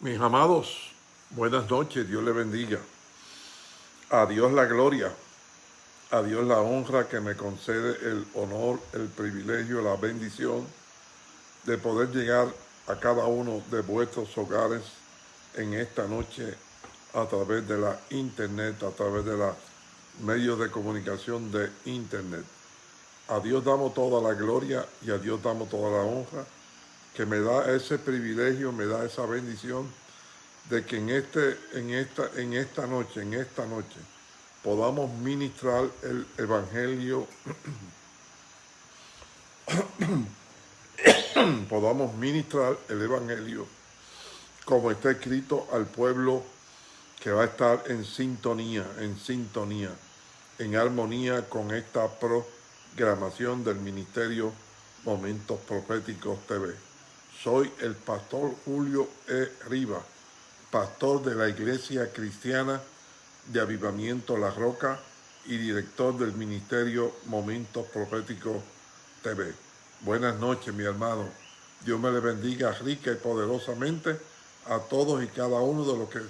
Mis amados, buenas noches, Dios le bendiga. A Dios la gloria, a Dios la honra que me concede el honor, el privilegio, la bendición de poder llegar a cada uno de vuestros hogares en esta noche a través de la internet, a través de los medios de comunicación de internet. A Dios damos toda la gloria y a Dios damos toda la honra que me da ese privilegio, me da esa bendición de que en, este, en, esta, en esta noche, en esta noche, podamos ministrar el Evangelio, podamos ministrar el Evangelio como está escrito al pueblo que va a estar en sintonía, en sintonía, en armonía con esta programación del Ministerio Momentos Proféticos TV. Soy el pastor Julio E. Riva, pastor de la Iglesia Cristiana de Avivamiento La Roca y director del Ministerio Momentos Proféticos TV. Buenas noches, mi hermano. Dios me le bendiga rica y poderosamente a todos y cada uno de los que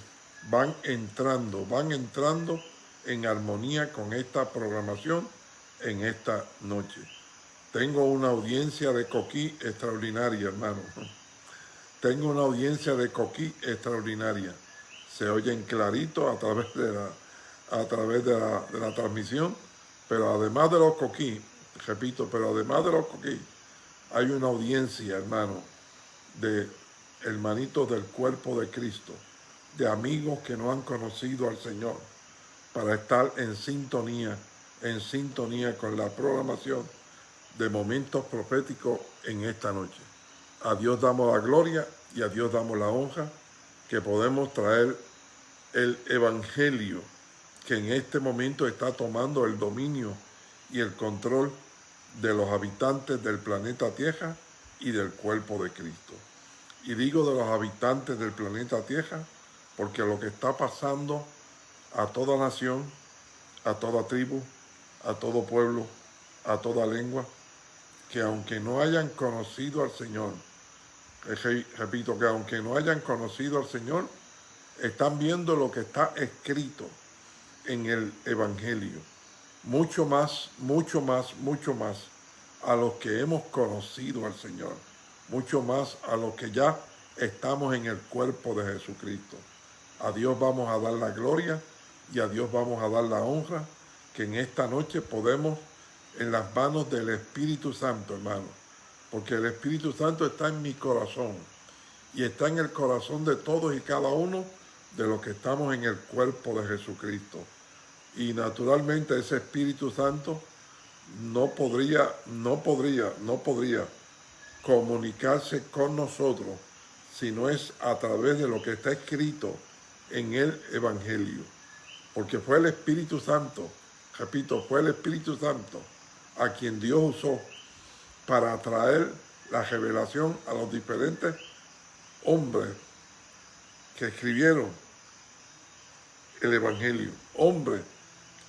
van entrando, van entrando en armonía con esta programación en esta noche. Tengo una audiencia de coquí extraordinaria, hermano. Tengo una audiencia de coquí extraordinaria. Se oyen clarito a través de la, a través de la, transmisión, pero además de los coquí, repito, pero además de los coquí, hay una audiencia, hermano, de hermanitos del cuerpo de Cristo, de amigos que no han conocido al Señor, para estar en sintonía, en sintonía con la programación de momentos proféticos en esta noche. A Dios damos la gloria y a Dios damos la honra que podemos traer el Evangelio que en este momento está tomando el dominio y el control de los habitantes del planeta Tierra y del cuerpo de Cristo. Y digo de los habitantes del planeta Tierra porque lo que está pasando a toda nación, a toda tribu, a todo pueblo, a toda lengua, que aunque no hayan conocido al Señor, repito que aunque no hayan conocido al Señor, están viendo lo que está escrito en el Evangelio. Mucho más, mucho más, mucho más a los que hemos conocido al Señor. Mucho más a los que ya estamos en el cuerpo de Jesucristo. A Dios vamos a dar la gloria y a Dios vamos a dar la honra que en esta noche podemos en las manos del Espíritu Santo, hermano. Porque el Espíritu Santo está en mi corazón y está en el corazón de todos y cada uno de los que estamos en el cuerpo de Jesucristo. Y naturalmente ese Espíritu Santo no podría, no podría, no podría comunicarse con nosotros si no es a través de lo que está escrito en el Evangelio. Porque fue el Espíritu Santo, repito, fue el Espíritu Santo a quien Dios usó para traer la revelación a los diferentes hombres que escribieron el Evangelio, hombres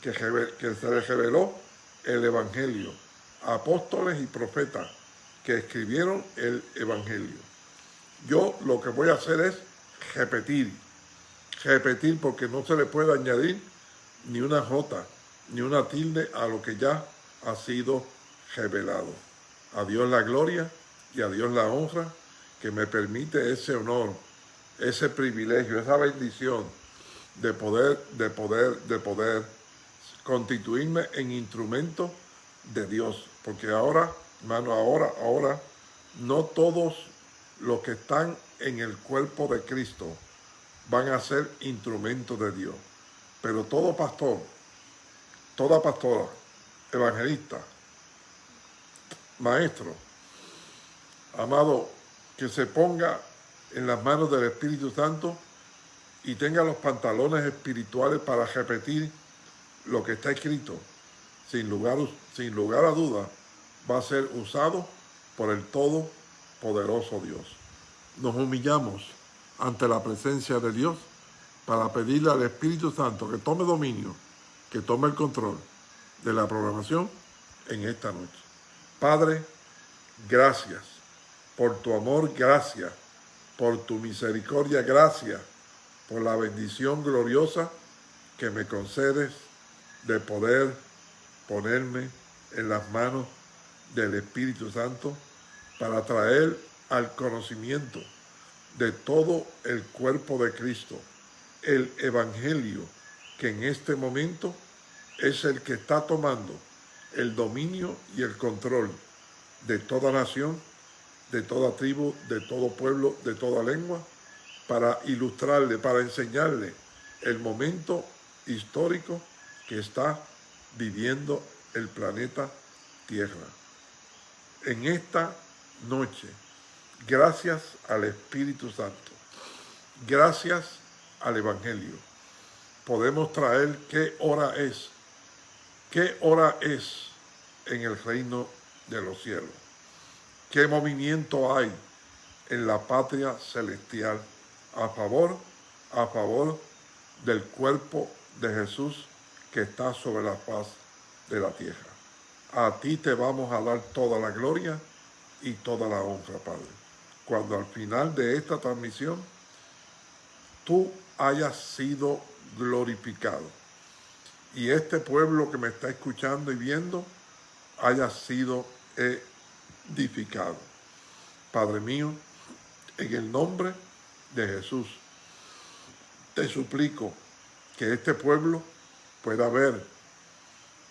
que, que se les reveló el Evangelio, apóstoles y profetas que escribieron el Evangelio. Yo lo que voy a hacer es repetir, repetir porque no se le puede añadir ni una jota, ni una tilde a lo que ya ha sido revelado. A Dios la gloria y a Dios la honra que me permite ese honor, ese privilegio, esa bendición de poder, de poder, de poder constituirme en instrumento de Dios. Porque ahora, hermano, ahora, ahora, no todos los que están en el cuerpo de Cristo van a ser instrumentos de Dios. Pero todo pastor, toda pastora, evangelista, maestro, amado, que se ponga en las manos del Espíritu Santo y tenga los pantalones espirituales para repetir lo que está escrito, sin lugar, sin lugar a duda, va a ser usado por el Todopoderoso Dios. Nos humillamos ante la presencia de Dios para pedirle al Espíritu Santo que tome dominio, que tome el control de la programación en esta noche. Padre, gracias por tu amor, gracias por tu misericordia, gracias por la bendición gloriosa que me concedes de poder ponerme en las manos del Espíritu Santo para traer al conocimiento de todo el cuerpo de Cristo, el Evangelio que en este momento es el que está tomando el dominio y el control de toda nación, de toda tribu, de todo pueblo, de toda lengua, para ilustrarle, para enseñarle el momento histórico que está viviendo el planeta Tierra. En esta noche, gracias al Espíritu Santo, gracias al Evangelio, podemos traer qué hora es, qué hora es en el reino de los cielos, qué movimiento hay en la patria celestial a favor, a favor del cuerpo de Jesús que está sobre la paz de la tierra. A ti te vamos a dar toda la gloria y toda la honra, Padre. Cuando al final de esta transmisión tú hayas sido glorificado y este pueblo que me está escuchando y viendo haya sido edificado. Padre mío, en el nombre de Jesús, te suplico que este pueblo pueda ver,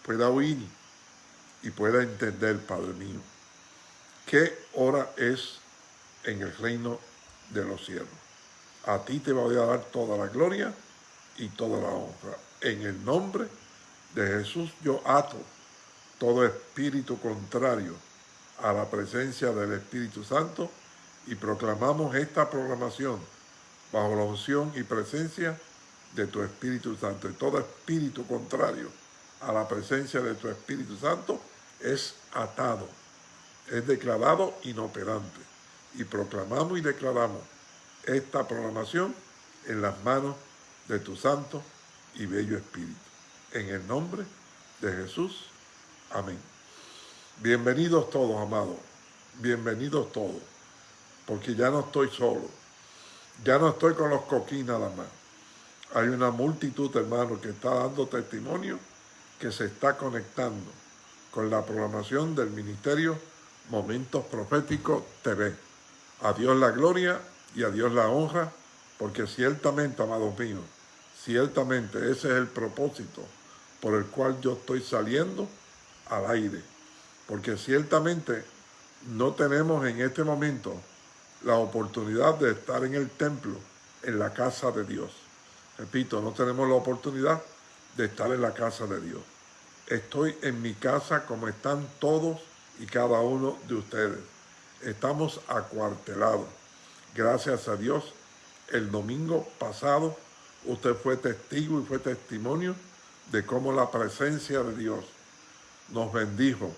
pueda oír y pueda entender, Padre mío, qué hora es en el reino de los cielos. A ti te voy a dar toda la gloria y toda la honra. En el nombre de Jesús yo ato todo espíritu contrario a la presencia del Espíritu Santo y proclamamos esta programación bajo la unción y presencia de tu Espíritu Santo. Y todo espíritu contrario a la presencia de tu Espíritu Santo es atado, es declarado inoperante. Y proclamamos y declaramos esta programación en las manos de tu Santo y Bello Espíritu. En el nombre de Jesús. Amén. Bienvenidos todos, amados. Bienvenidos todos. Porque ya no estoy solo. Ya no estoy con los coquín nada más. Hay una multitud, hermanos, que está dando testimonio, que se está conectando con la programación del Ministerio Momentos Proféticos TV. A Dios la gloria y a Dios la honra, porque ciertamente, amados míos, ciertamente ese es el propósito por el cual yo estoy saliendo al aire. Porque ciertamente no tenemos en este momento la oportunidad de estar en el templo, en la casa de Dios. Repito, no tenemos la oportunidad de estar en la casa de Dios. Estoy en mi casa como están todos y cada uno de ustedes. Estamos acuartelados. Gracias a Dios, el domingo pasado usted fue testigo y fue testimonio de cómo la presencia de Dios nos bendijo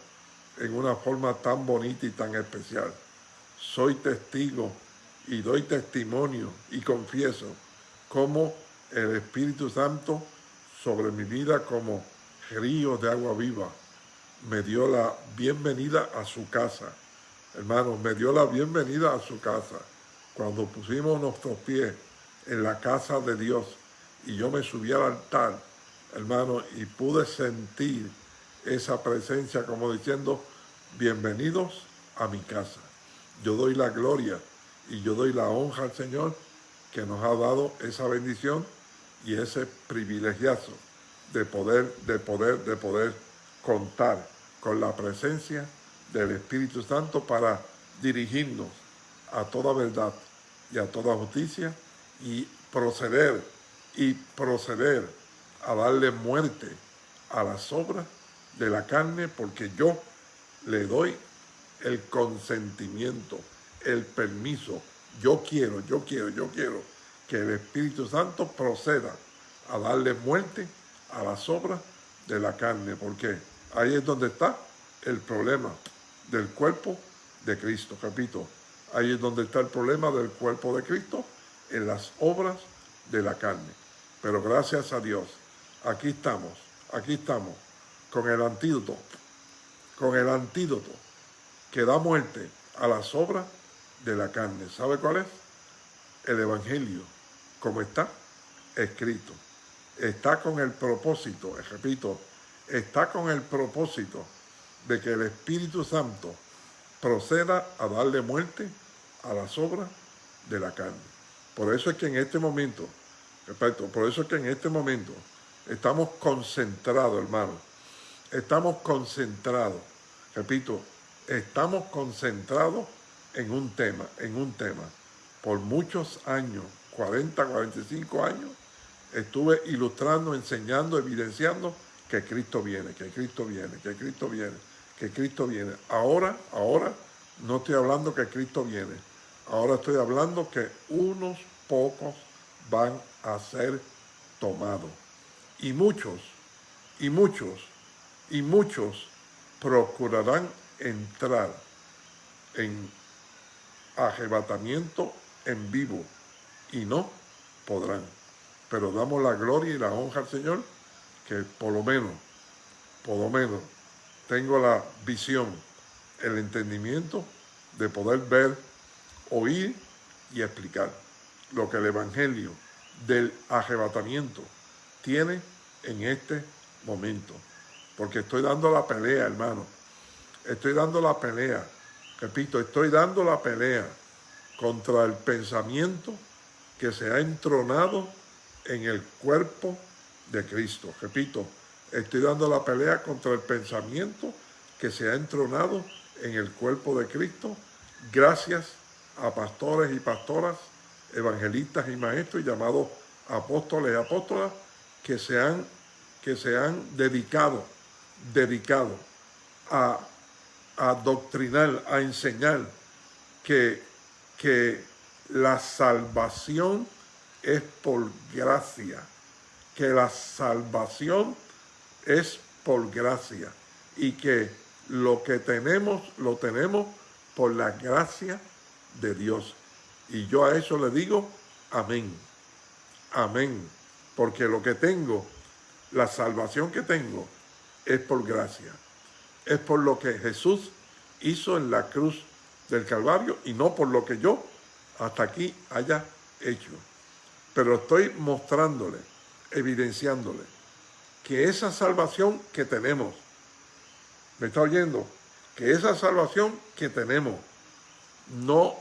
en una forma tan bonita y tan especial. Soy testigo y doy testimonio y confieso cómo el Espíritu Santo sobre mi vida como río de agua viva me dio la bienvenida a su casa. Hermanos, me dio la bienvenida a su casa. Cuando pusimos nuestros pies en la casa de Dios y yo me subí al altar, hermano, y pude sentir esa presencia como diciendo, bienvenidos a mi casa. Yo doy la gloria y yo doy la honra al Señor que nos ha dado esa bendición y ese privilegiazo de poder, de poder, de poder contar con la presencia del Espíritu Santo para dirigirnos a toda verdad y a toda justicia y proceder y proceder a darle muerte a las obras de la carne porque yo le doy el consentimiento, el permiso. Yo quiero, yo quiero, yo quiero que el Espíritu Santo proceda a darle muerte a las obras de la carne, porque ahí es donde está el problema del cuerpo de Cristo. Repito, ahí es donde está el problema del cuerpo de Cristo, en las obras de la carne. Pero gracias a Dios, aquí estamos, aquí estamos, con el antídoto, con el antídoto que da muerte a las obras de la carne. ¿Sabe cuál es? el Evangelio como está escrito. Está con el propósito, repito, está con el propósito de que el Espíritu Santo proceda a darle muerte a las obras de la carne. Por eso es que en este momento, repito, por eso es que en este momento estamos concentrados, hermano. Estamos concentrados, repito, estamos concentrados en un tema, en un tema. Por muchos años, 40, 45 años, estuve ilustrando, enseñando, evidenciando que Cristo viene, que Cristo viene, que Cristo viene, que Cristo viene. Ahora, ahora no estoy hablando que Cristo viene. Ahora estoy hablando que unos pocos van a ser tomados. Y muchos, y muchos, y muchos procurarán entrar en arrebatamiento en vivo y no podrán. Pero damos la gloria y la honra al Señor que por lo menos, por lo menos, tengo la visión, el entendimiento de poder ver, oír y explicar lo que el Evangelio del arrebatamiento tiene en este momento. Porque estoy dando la pelea, hermano. Estoy dando la pelea. Repito, estoy dando la pelea contra el pensamiento que se ha entronado en el cuerpo de Cristo. Repito, estoy dando la pelea contra el pensamiento que se ha entronado en el cuerpo de Cristo gracias a pastores y pastoras, evangelistas y maestros llamados apóstoles y apóstolas que se han, que se han dedicado, dedicado a, a doctrinar, a enseñar que que la salvación es por gracia, que la salvación es por gracia y que lo que tenemos, lo tenemos por la gracia de Dios. Y yo a eso le digo, amén, amén, porque lo que tengo, la salvación que tengo, es por gracia, es por lo que Jesús hizo en la cruz del Calvario y no por lo que yo hasta aquí haya hecho. Pero estoy mostrándole, evidenciándole, que esa salvación que tenemos, ¿me está oyendo? Que esa salvación que tenemos no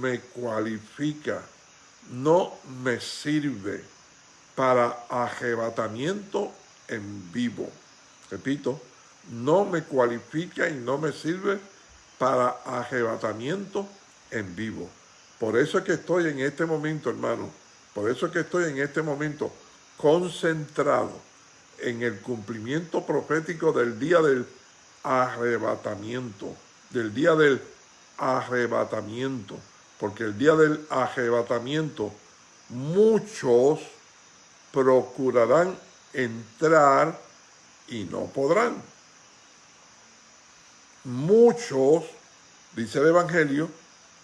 me cualifica, no me sirve para arrebatamiento en vivo. Repito, no me cualifica y no me sirve para arrebatamiento en vivo. Por eso es que estoy en este momento, hermano, por eso es que estoy en este momento concentrado en el cumplimiento profético del día del arrebatamiento, del día del arrebatamiento, porque el día del arrebatamiento muchos procurarán entrar y no podrán muchos, dice el Evangelio,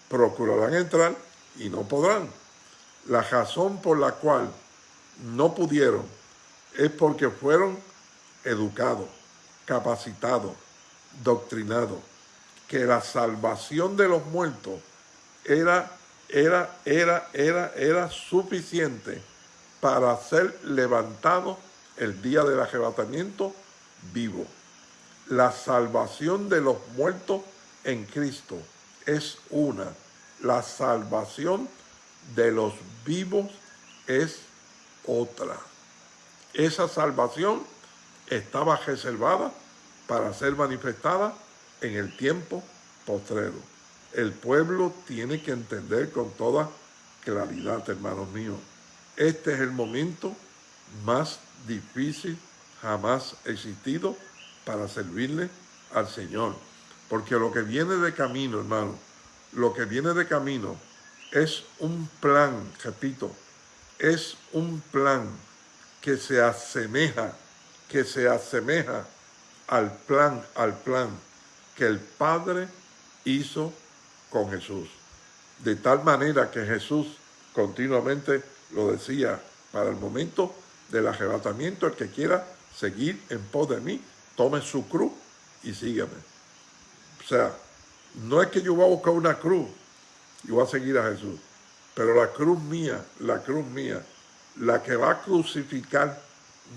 procurarán entrar y no podrán. La razón por la cual no pudieron es porque fueron educados, capacitados, doctrinados, que la salvación de los muertos era, era, era, era, era suficiente para ser levantado el día del arrebatamiento vivo la salvación de los muertos en Cristo es una. La salvación de los vivos es otra. Esa salvación estaba reservada para ser manifestada en el tiempo postrero. El pueblo tiene que entender con toda claridad, hermanos míos. Este es el momento más difícil jamás existido para servirle al Señor. Porque lo que viene de camino, hermano, lo que viene de camino es un plan, repito, es un plan que se asemeja, que se asemeja al plan, al plan que el Padre hizo con Jesús. De tal manera que Jesús continuamente lo decía, para el momento del arrebatamiento, el que quiera seguir en pos de mí, tome su cruz y sígueme. O sea, no es que yo voy a buscar una cruz y voy a seguir a Jesús, Pero la cruz mía, la cruz mía, la que va a crucificar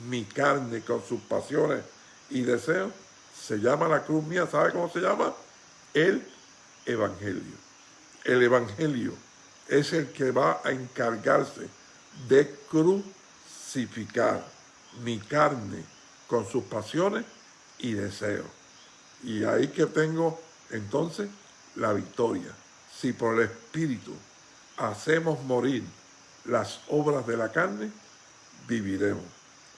mi carne con sus pasiones y deseos, se llama la cruz mía, ¿sabe cómo se llama? El Evangelio. El Evangelio es el que va a encargarse de crucificar mi carne con sus pasiones y deseos. Y ahí que tengo entonces la victoria. Si por el Espíritu hacemos morir las obras de la carne, viviremos.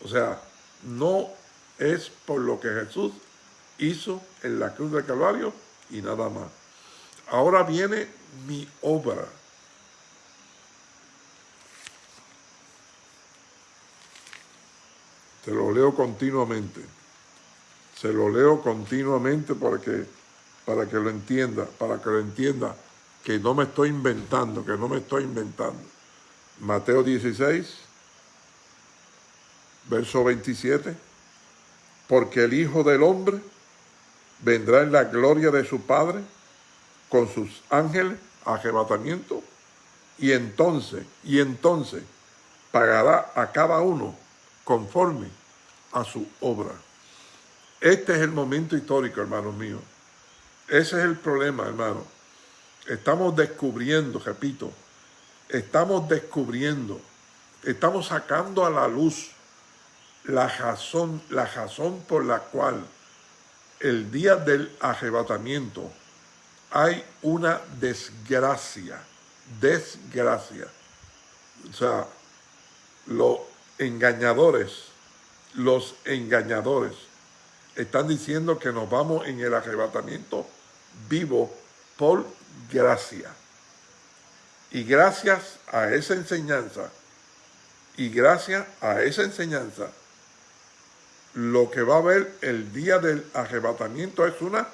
O sea, no es por lo que Jesús hizo en la cruz del Calvario y nada más. Ahora viene mi obra. Te lo leo continuamente. Se lo leo continuamente para que, para que lo entienda, para que lo entienda, que no me estoy inventando, que no me estoy inventando. Mateo 16, verso 27, porque el Hijo del Hombre vendrá en la gloria de su Padre con sus ángeles, arrebatamiento, y entonces, y entonces pagará a cada uno conforme a su obra. Este es el momento histórico, hermanos míos. Ese es el problema, hermano. Estamos descubriendo, repito, estamos descubriendo, estamos sacando a la luz la razón, la razón por la cual el día del arrebatamiento hay una desgracia, desgracia. O sea, los engañadores, los engañadores están diciendo que nos vamos en el arrebatamiento vivo por gracia. Y gracias a esa enseñanza, y gracias a esa enseñanza, lo que va a haber el día del arrebatamiento es una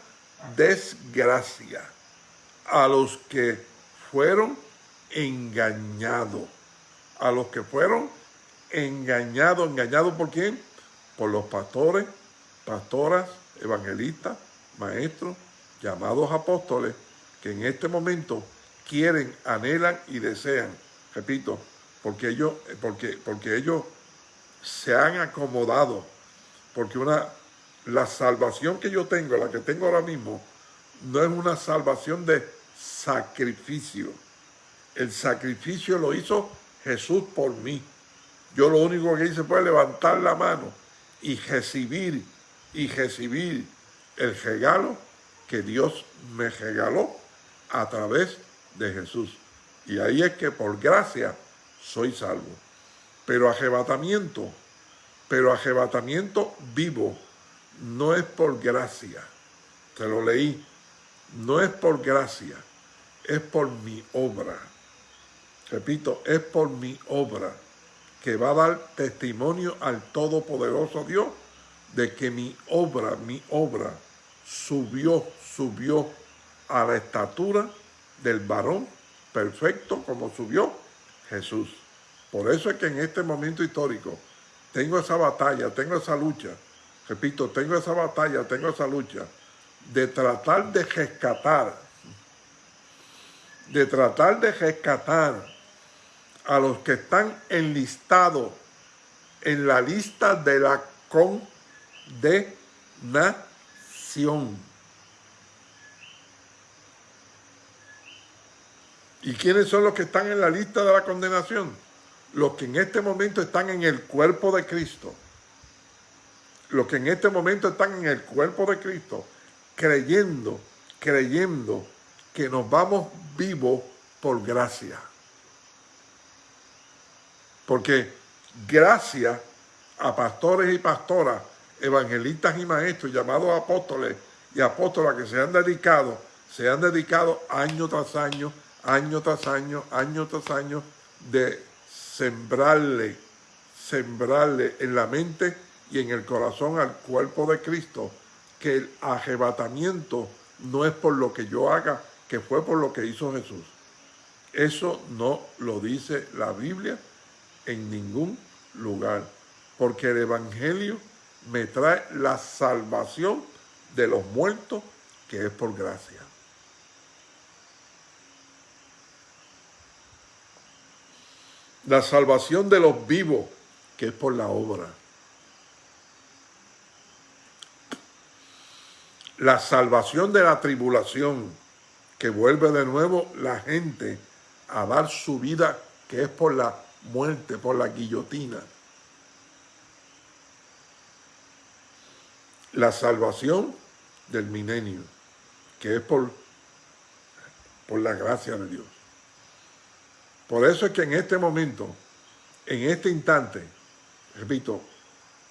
desgracia a los que fueron engañados, a los que fueron engañados, engañados por quién? Por los pastores, pastoras, evangelistas, maestros, llamados apóstoles, que en este momento quieren, anhelan y desean, repito, porque ellos, porque, porque ellos se han acomodado porque una, la salvación que yo tengo, la que tengo ahora mismo, no es una salvación de sacrificio. El sacrificio lo hizo Jesús por mí. Yo lo único que hice fue levantar la mano y recibir, y recibir el regalo que Dios me regaló a través de Jesús. Y ahí es que por gracia soy salvo. Pero arrebatamiento pero arrebatamiento vivo no es por gracia. Te lo leí. No es por gracia, es por mi obra. Repito, es por mi obra que va a dar testimonio al Todopoderoso Dios de que mi obra, mi obra subió, subió a la estatura del varón perfecto como subió Jesús. Por eso es que en este momento histórico tengo esa batalla, tengo esa lucha, repito, tengo esa batalla, tengo esa lucha de tratar de rescatar, de tratar de rescatar a los que están enlistados en la lista de la condenación. ¿Y quiénes son los que están en la lista de la condenación? Los que en este momento están en el cuerpo de Cristo, los que en este momento están en el cuerpo de Cristo, creyendo, creyendo que nos vamos vivos por gracia. Porque gracias a pastores y pastoras, evangelistas y maestros, llamados apóstoles y apóstolas que se han dedicado, se han dedicado año tras año, año tras año, año tras año de sembrarle, sembrarle en la mente y en el corazón al cuerpo de Cristo que el arrebatamiento no es por lo que yo haga, que fue por lo que hizo Jesús. Eso no lo dice la Biblia en ningún lugar, porque el Evangelio me trae la salvación de los muertos, que es por gracia. La salvación de los vivos, que es por la obra. La salvación de la tribulación, que vuelve de nuevo la gente a dar su vida, que es por la muerte, por la guillotina. La salvación del milenio, que es por, por la gracia de Dios. Por eso es que en este momento, en este instante, repito,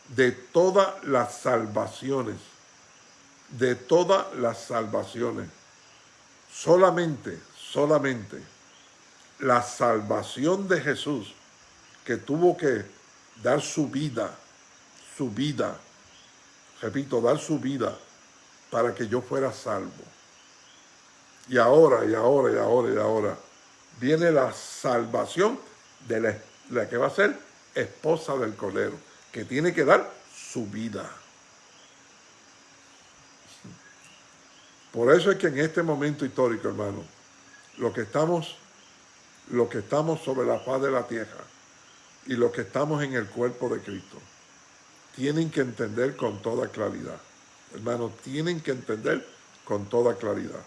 de todas las salvaciones, de todas las salvaciones, solamente, solamente la salvación de Jesús, que tuvo que dar su vida, su vida, repito, dar su vida para que yo fuera salvo. Y ahora, y ahora, y ahora, y ahora, viene la salvación de la, que va a ser esposa del Cordero, que tiene que dar su vida. Por eso es que en este momento histórico, hermano, lo que estamos, lo que estamos sobre la faz de la tierra y lo que estamos en el cuerpo de Cristo, tienen que entender con toda claridad. Hermano, tienen que entender con toda claridad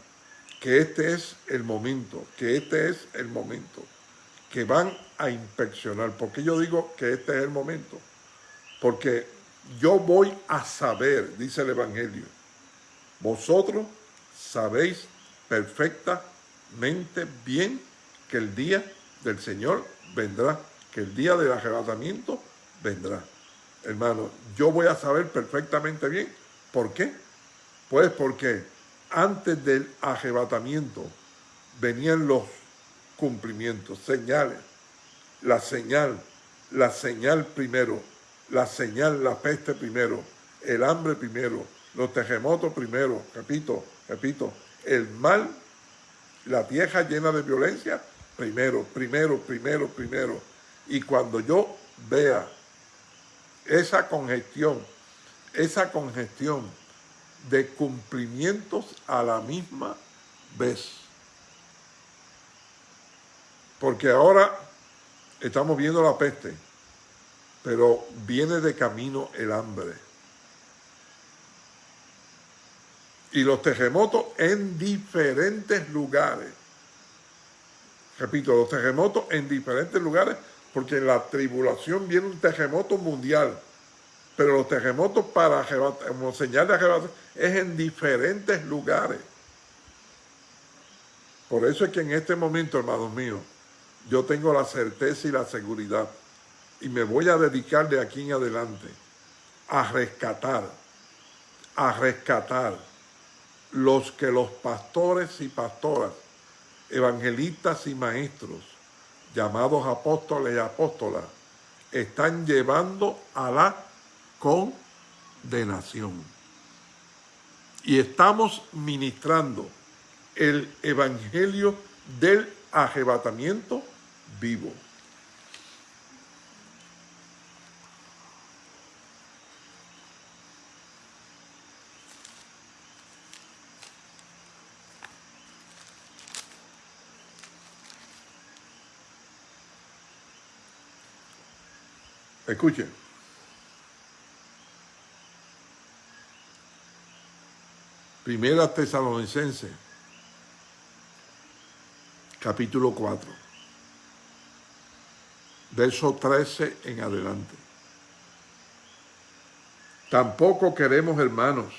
que este es el momento, que este es el momento, que van a inspeccionar. ¿Por qué yo digo que este es el momento? Porque yo voy a saber, dice el Evangelio, vosotros sabéis perfectamente bien que el día del Señor vendrá, que el día del arrebatamiento vendrá. Hermano, yo voy a saber perfectamente bien. ¿Por qué? Pues porque antes del arrebatamiento venían los cumplimientos, señales, la señal, la señal primero, la señal, la peste primero, el hambre primero, los terremotos primero, repito, repito, el mal, la tierra llena de violencia, primero, primero, primero, primero. Y cuando yo vea esa congestión, esa congestión de cumplimientos a la misma vez. Porque ahora estamos viendo la peste, pero viene de camino el hambre. Y los terremotos en diferentes lugares. Repito, los terremotos en diferentes lugares, porque en la tribulación viene un terremoto mundial pero los terremotos para como señal de arrebatar es en diferentes lugares. Por eso es que en este momento, hermanos míos, yo tengo la certeza y la seguridad y me voy a dedicar de aquí en adelante a rescatar, a rescatar los que los pastores y pastoras, evangelistas y maestros, llamados apóstoles y apóstolas, están llevando a la condenación. Y estamos ministrando el evangelio del arrebatamiento vivo. Escuchen. Primera Tesalonicense, capítulo 4, verso 13 en adelante. Tampoco queremos, hermanos,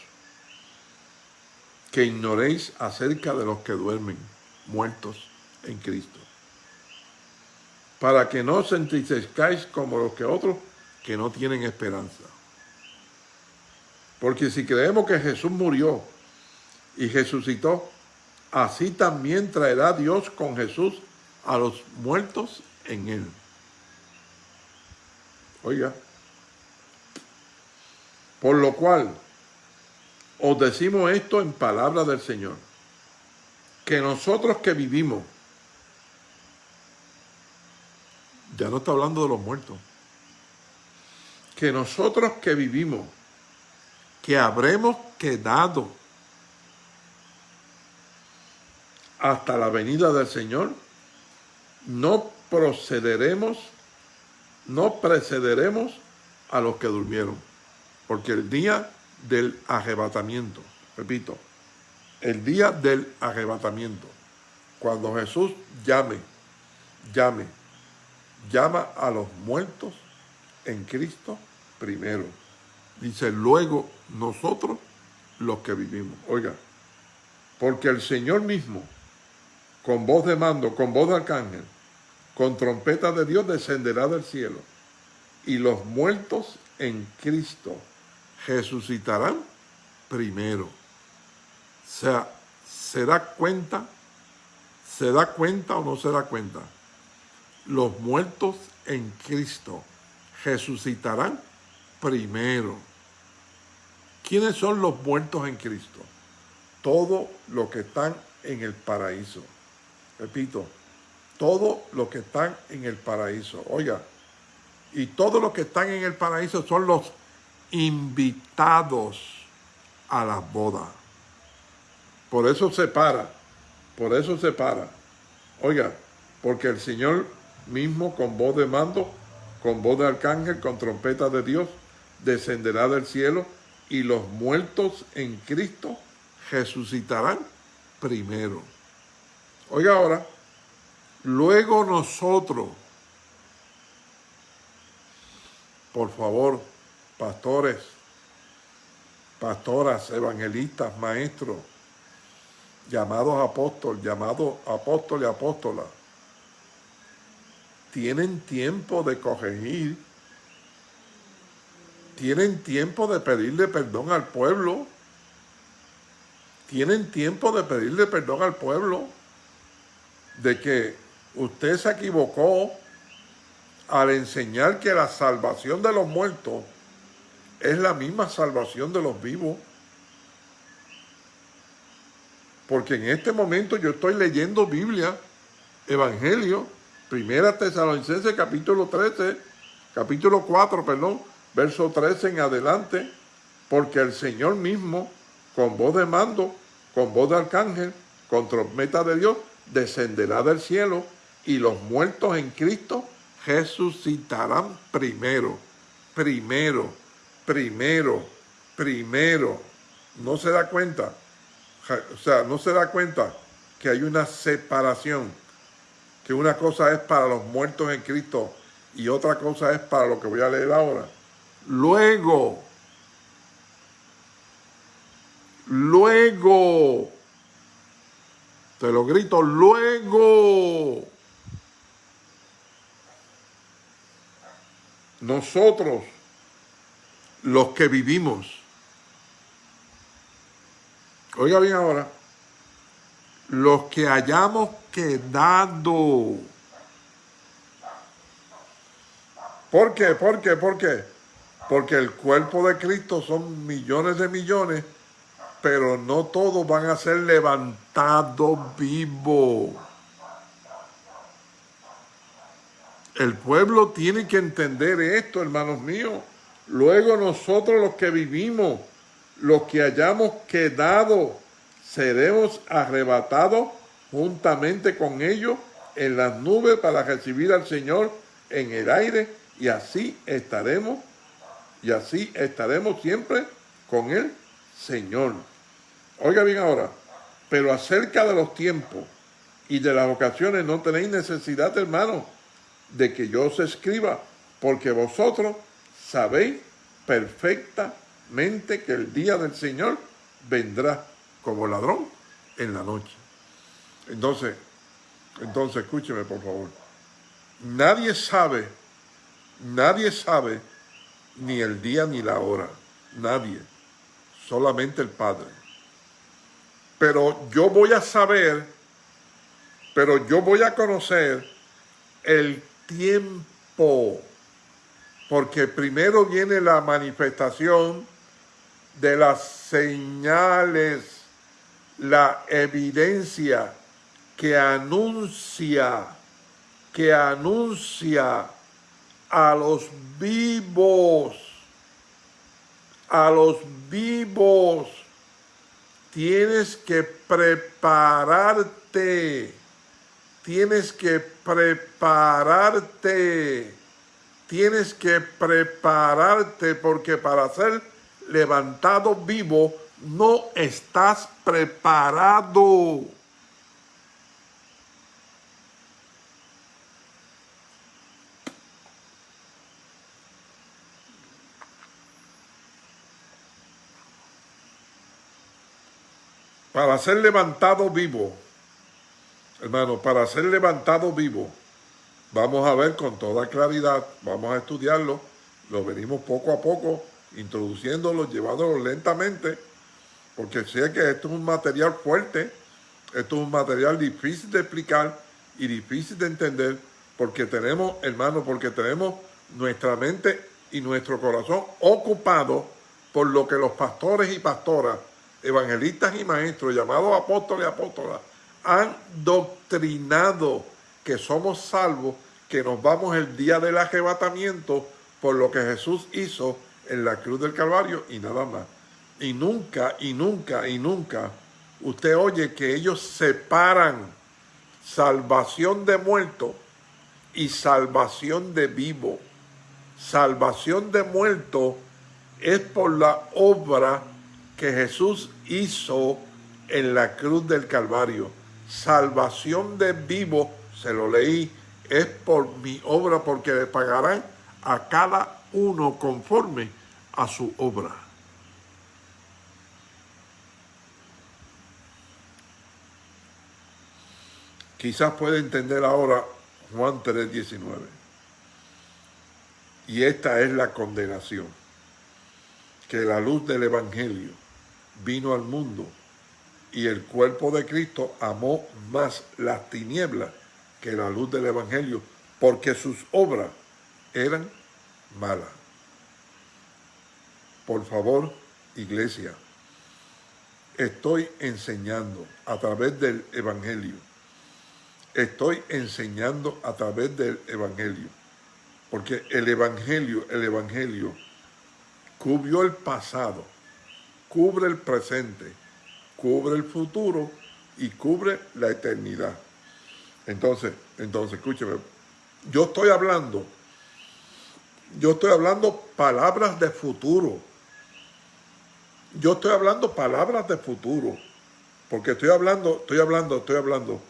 que ignoréis acerca de los que duermen, muertos en Cristo, para que no os entristezcáis como los que otros que no tienen esperanza. Porque si creemos que Jesús murió y resucitó, así también traerá Dios con Jesús a los muertos en él. Oiga, por lo cual os decimos esto en palabra del Señor, que nosotros que vivimos, ya no está hablando de los muertos, que nosotros que vivimos, que habremos quedado hasta la venida del Señor, no procederemos no precederemos a los que durmieron, porque el día del arrebatamiento, repito, el día del arrebatamiento, cuando Jesús llame, llame, llama a los muertos en Cristo primero. Dice, luego nosotros los que vivimos. Oiga, porque el Señor mismo, con voz de mando, con voz de arcángel, con trompeta de Dios descenderá del cielo, y los muertos en Cristo resucitarán primero. O sea, ¿se da cuenta? ¿Se da cuenta o no se da cuenta? Los muertos en Cristo resucitarán primero. ¿Quiénes son los muertos en Cristo? Todos los que están en el paraíso. Repito, todos los que están en el paraíso. Oiga, y todos los que están en el paraíso son los invitados a las bodas. Por eso se para, por eso se para. Oiga, porque el Señor mismo con voz de mando, con voz de arcángel, con trompeta de Dios, descenderá del cielo y los muertos en Cristo resucitarán primero. Oiga ahora, luego nosotros, por favor, pastores, pastoras, evangelistas, maestros, llamados apóstoles, llamados apóstoles apóstolas, tienen tiempo de corregir, tienen tiempo de pedirle perdón al pueblo, tienen tiempo de pedirle perdón al pueblo de que usted se equivocó al enseñar que la salvación de los muertos es la misma salvación de los vivos. Porque en este momento yo estoy leyendo Biblia, Evangelio, Primera Tesalonicense capítulo 13, capítulo 4, perdón, verso 13 en adelante, porque el Señor mismo, con voz de mando, con voz de arcángel, con trompeta de Dios, descenderá del cielo y los muertos en Cristo resucitarán primero, primero, primero, primero. ¿No se da cuenta? O sea, no se da cuenta que hay una separación, que una cosa es para los muertos en Cristo y otra cosa es para lo que voy a leer ahora. Luego, luego, te lo grito, luego, nosotros, los que vivimos, oiga bien ahora, los que hayamos quedado. ¿Por qué? ¿Por qué? ¿Por qué? Porque el cuerpo de Cristo son millones de millones, pero no todos van a ser levantados vivos. El pueblo tiene que entender esto, hermanos míos. Luego nosotros los que vivimos, los que hayamos quedado, seremos arrebatados juntamente con ellos en las nubes para recibir al Señor en el aire y así estaremos, y así estaremos siempre con el Señor. Oiga bien ahora, pero acerca de los tiempos y de las ocasiones no tenéis necesidad, hermanos, de que yo os escriba, porque vosotros sabéis perfectamente que el día del Señor vendrá como ladrón en la noche. Entonces, entonces escúcheme por favor. Nadie sabe, nadie sabe ni el día ni la hora. Nadie. Solamente el Padre. Pero yo voy a saber, pero yo voy a conocer el tiempo, porque primero viene la manifestación de las señales, la evidencia que anuncia, que anuncia a los vivos, a los vivos, tienes que prepararte Tienes que prepararte tienes que prepararte porque para ser levantado vivo no estás preparado. Para ser levantado vivo, hermano, para ser levantado vivo, vamos a ver con toda claridad, vamos a estudiarlo, lo venimos poco a poco, introduciéndolo, llevándolo lentamente, porque sé que esto es un material fuerte, esto es un material difícil de explicar y difícil de entender, porque tenemos, hermano, porque tenemos nuestra mente y nuestro corazón ocupado por lo que los pastores y pastoras evangelistas y maestros, llamados apóstoles y apóstolas, han doctrinado que somos salvos, que nos vamos el día del arrebatamiento por lo que Jesús hizo en la cruz del Calvario y nada más. Y nunca, y nunca, y nunca usted oye que ellos separan salvación de muerto y salvación de vivo. Salvación de muerto es por la obra que Jesús hizo en la cruz del Calvario. Salvación de vivo, se lo leí, es por mi obra, porque le pagarán a cada uno conforme a su obra. Quizás puede entender ahora Juan 3:19. Y esta es la condenación, que la luz del Evangelio vino al mundo y el cuerpo de Cristo amó más las tinieblas que la luz del Evangelio, porque sus obras eran malas. Por favor, iglesia, estoy enseñando a través del Evangelio. Estoy enseñando a través del Evangelio. Porque el Evangelio, el Evangelio, cubrió el pasado, cubre el presente, cubre el futuro y cubre la eternidad. Entonces, entonces, escúcheme, yo estoy hablando, yo estoy hablando palabras de futuro. Yo estoy hablando palabras de futuro, porque estoy hablando, estoy hablando, estoy hablando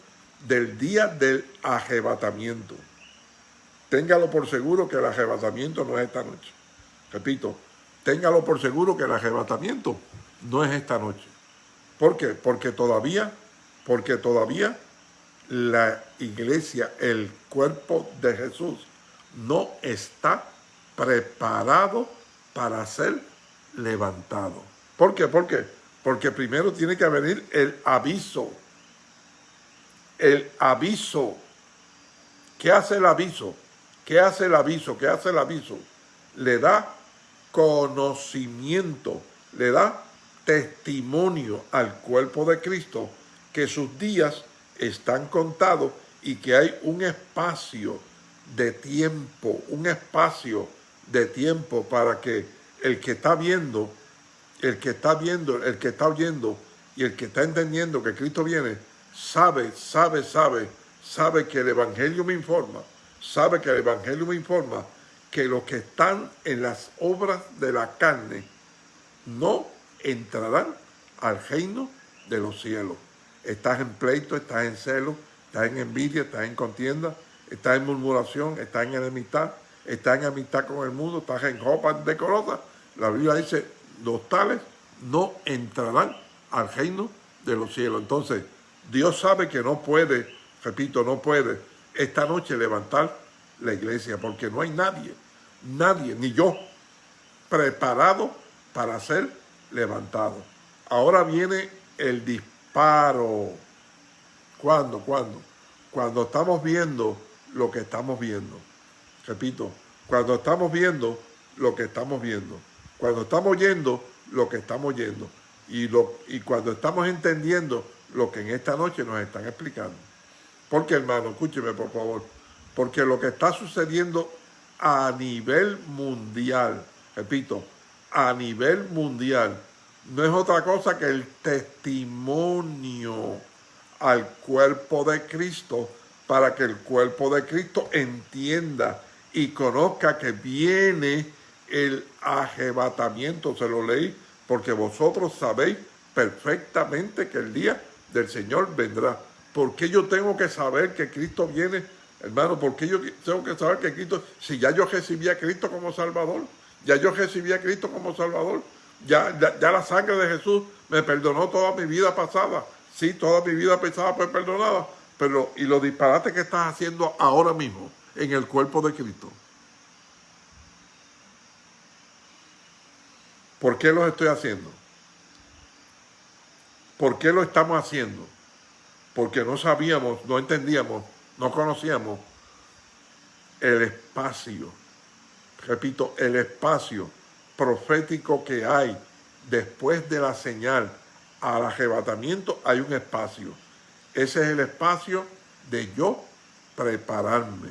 del día del arrebatamiento. Téngalo por seguro que el arrebatamiento no es esta noche. Repito, téngalo por seguro que el arrebatamiento no es esta noche. ¿Por qué? Porque todavía, porque todavía la iglesia, el cuerpo de Jesús, no está preparado para ser levantado. ¿Por qué? ¿Por qué? Porque primero tiene que venir el aviso. El aviso. ¿Qué hace el aviso? ¿Qué hace el aviso? ¿Qué hace el aviso? Le da conocimiento, le da testimonio al cuerpo de Cristo que sus días están contados y que hay un espacio de tiempo, un espacio de tiempo para que el que está viendo, el que está viendo, el que está oyendo y el que está entendiendo que Cristo viene, sabe, sabe, sabe, sabe que el Evangelio me informa, sabe que el Evangelio me informa que los que están en las obras de la carne no entrarán al reino de los cielos. Estás en pleito, estás en celo, estás en envidia, estás en contienda, estás en murmuración, estás en enemistad, estás en amistad con el mundo, estás en ropa decorosa. La Biblia dice, los tales no entrarán al reino de los cielos. Entonces, Dios sabe que no puede, repito, no puede esta noche levantar la iglesia, porque no hay nadie, nadie, ni yo, preparado para ser levantado. Ahora viene el disparo. ¿Cuándo? ¿Cuándo? Cuando estamos viendo lo que estamos viendo. Repito, cuando estamos viendo lo que estamos viendo. Cuando estamos oyendo lo que estamos oyendo. Y, lo, y cuando estamos entendiendo lo que en esta noche nos están explicando. Porque hermano, escúcheme por favor. Porque lo que está sucediendo a nivel mundial, repito, a nivel mundial no es otra cosa que el testimonio al cuerpo de Cristo para que el cuerpo de Cristo entienda y conozca que viene el arrebatamiento. Se lo leí porque vosotros sabéis perfectamente que el día del Señor vendrá. ¿Por qué yo tengo que saber que Cristo viene? Hermano, ¿por qué yo tengo que saber que Cristo, si ya yo recibí a Cristo como Salvador, ya yo recibí a Cristo como Salvador, ya, ya, la sangre de Jesús me perdonó toda mi vida pasada, sí, toda mi vida pasada fue perdonada, pero y los disparates que estás haciendo ahora mismo en el cuerpo de Cristo. ¿Por qué los estoy haciendo? ¿Por qué lo estamos haciendo? Porque no sabíamos, no entendíamos, no conocíamos el espacio, repito, el espacio profético que hay después de la señal al arrebatamiento, hay un espacio. Ese es el espacio de yo prepararme.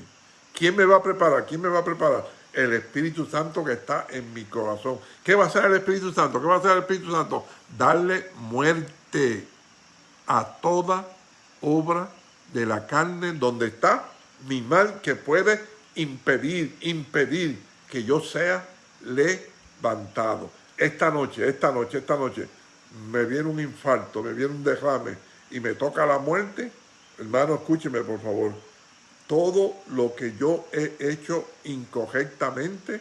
¿Quién me va a preparar? ¿Quién me va a preparar? El Espíritu Santo que está en mi corazón. ¿Qué va a hacer el Espíritu Santo? ¿Qué va a hacer el Espíritu Santo? Darle muerte a toda obra de la carne donde está mi mal que puede impedir, impedir que yo sea levantado. Esta noche, esta noche, esta noche, me viene un infarto, me viene un derrame y me toca la muerte, hermano, escúcheme por favor. Todo lo que yo he hecho incorrectamente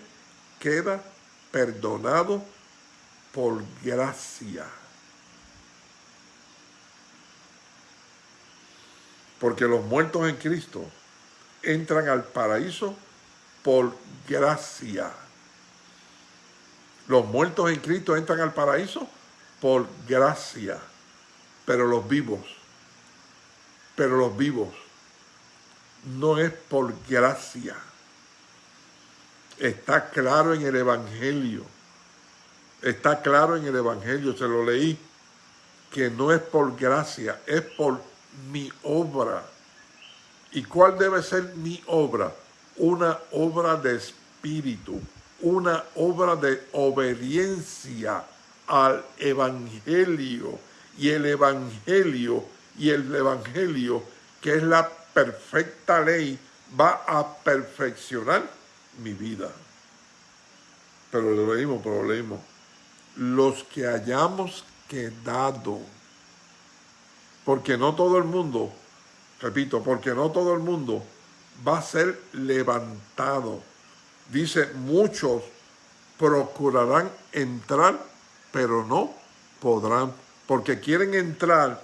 queda perdonado por gracia. Porque los muertos en Cristo entran al paraíso por gracia. Los muertos en Cristo entran al paraíso por gracia. Pero los vivos, pero los vivos, no es por gracia. Está claro en el Evangelio. Está claro en el Evangelio, se lo leí, que no es por gracia, es por mi obra. ¿Y cuál debe ser mi obra? Una obra de espíritu, una obra de obediencia al evangelio. Y el evangelio, y el evangelio, que es la perfecta ley, va a perfeccionar mi vida. Pero lo leímos, pero lo leímos. Los que hayamos quedado porque no todo el mundo, repito, porque no todo el mundo va a ser levantado. Dice, muchos procurarán entrar, pero no podrán, porque quieren entrar,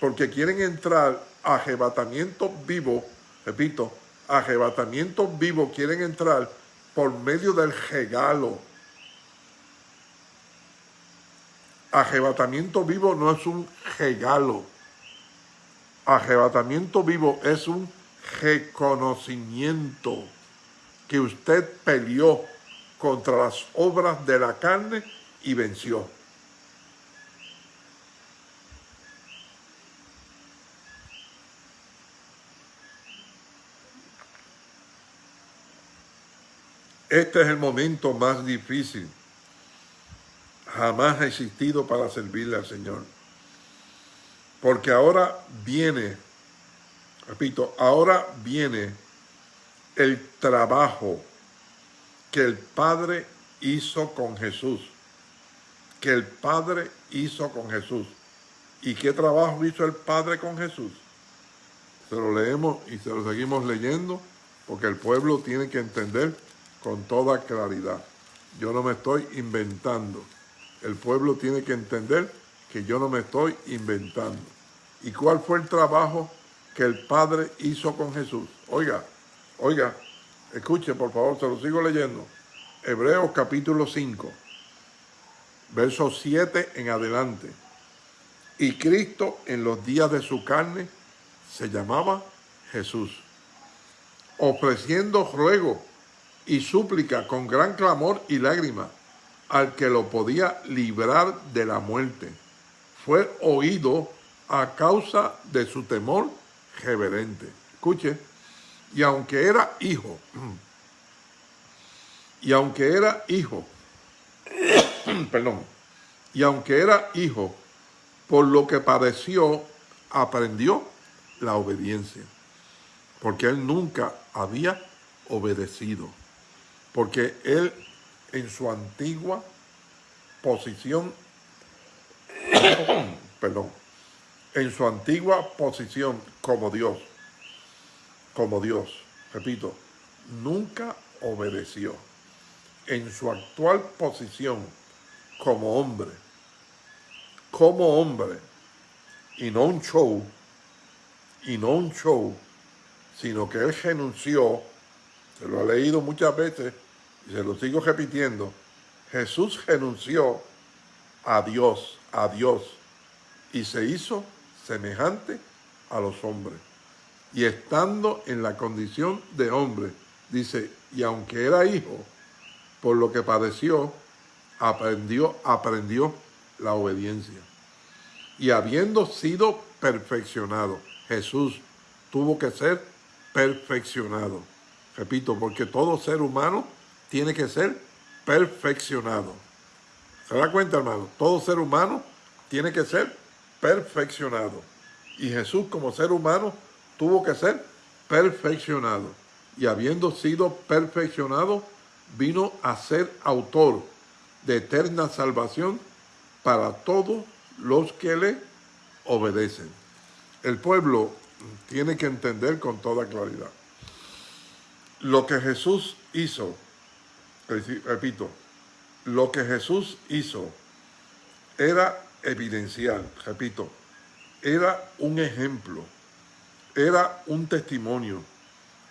porque quieren entrar a arrebatamiento vivo, repito, arrebatamiento vivo, quieren entrar por medio del regalo. Arrebatamiento vivo no es un regalo arrebatamiento vivo es un reconocimiento que usted peleó contra las obras de la carne y venció. Este es el momento más difícil jamás ha existido para servirle al Señor. Porque ahora viene, repito, ahora viene el trabajo que el Padre hizo con Jesús. Que el Padre hizo con Jesús. ¿Y qué trabajo hizo el Padre con Jesús? Se lo leemos y se lo seguimos leyendo porque el pueblo tiene que entender con toda claridad. Yo no me estoy inventando. El pueblo tiene que entender que yo no me estoy inventando. ¿Y cuál fue el trabajo que el Padre hizo con Jesús? Oiga, oiga, escuche por favor, se lo sigo leyendo. Hebreos capítulo 5, verso 7 en adelante. Y Cristo en los días de su carne se llamaba Jesús, ofreciendo ruego y súplica con gran clamor y lágrima al que lo podía librar de la muerte. Fue oído a causa de su temor reverente. Escuche, y aunque era hijo, y aunque era hijo, perdón, y aunque era hijo, por lo que padeció, aprendió la obediencia, porque él nunca había obedecido. Porque él en su antigua posición, perdón, en su antigua posición como Dios, como Dios, repito, nunca obedeció. En su actual posición como hombre, como hombre, y no un show, y no un show, sino que él renunció, se lo ha leído muchas veces y se lo sigo repitiendo, Jesús renunció a Dios, a Dios, y se hizo semejante a los hombres. Y estando en la condición de hombre, dice, y aunque era hijo, por lo que padeció, aprendió, aprendió la obediencia. Y habiendo sido perfeccionado, Jesús tuvo que ser perfeccionado. Repito, porque todo ser humano tiene que ser perfeccionado. ¿Se da cuenta, hermano? Todo ser humano tiene que ser perfeccionado. Y Jesús como ser humano tuvo que ser perfeccionado. Y habiendo sido perfeccionado, vino a ser autor de eterna salvación para todos los que le obedecen. El pueblo tiene que entender con toda claridad. Lo que Jesús hizo, repito, lo que Jesús hizo era evidencial, repito, era un ejemplo, era un testimonio,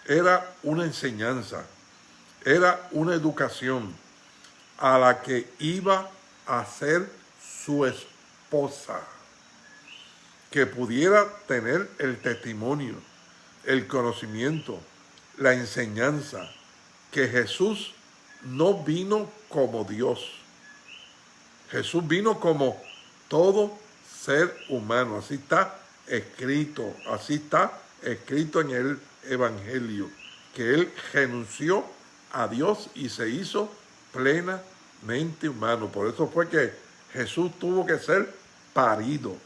era una enseñanza, era una educación a la que iba a ser su esposa que pudiera tener el testimonio, el conocimiento, la enseñanza, que Jesús no vino como Dios. Jesús vino como todo ser humano. Así está escrito, así está escrito en el Evangelio, que Él renunció a Dios y se hizo plenamente humano. Por eso fue que Jesús tuvo que ser parido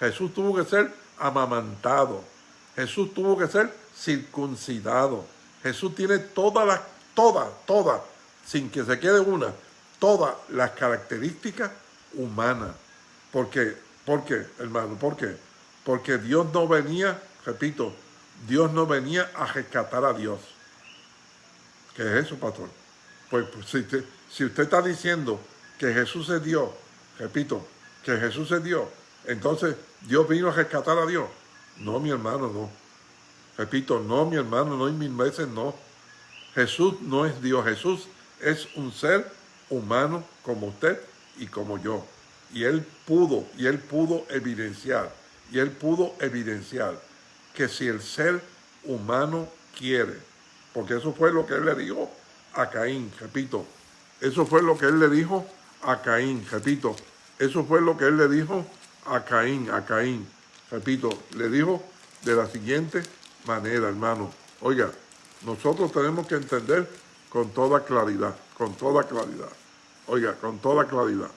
Jesús tuvo que ser amamantado. Jesús tuvo que ser circuncidado. Jesús tiene todas las, todas, todas, sin que se quede una, todas las características humanas. ¿Por qué? ¿Por qué, hermano? ¿Por qué? Porque Dios no venía, repito, Dios no venía a rescatar a Dios. ¿Qué es eso, pastor? Pues, pues si, si usted está diciendo que Jesús es Dios, repito, que Jesús es Dios, entonces, ¿Dios vino a rescatar a Dios? No, mi hermano, no. Repito, no, mi hermano, no, y mil veces no. Jesús no es Dios. Jesús es un ser humano como usted y como yo. Y Él pudo, y Él pudo evidenciar, y Él pudo evidenciar que si el ser humano quiere, porque eso fue lo que Él le dijo a Caín, repito, eso fue lo que Él le dijo a Caín, repito, eso fue lo que Él le dijo a Caín, a Caín. Repito, le dijo de la siguiente manera, hermano. Oiga, nosotros tenemos que entender con toda claridad, con toda claridad. Oiga, con toda claridad.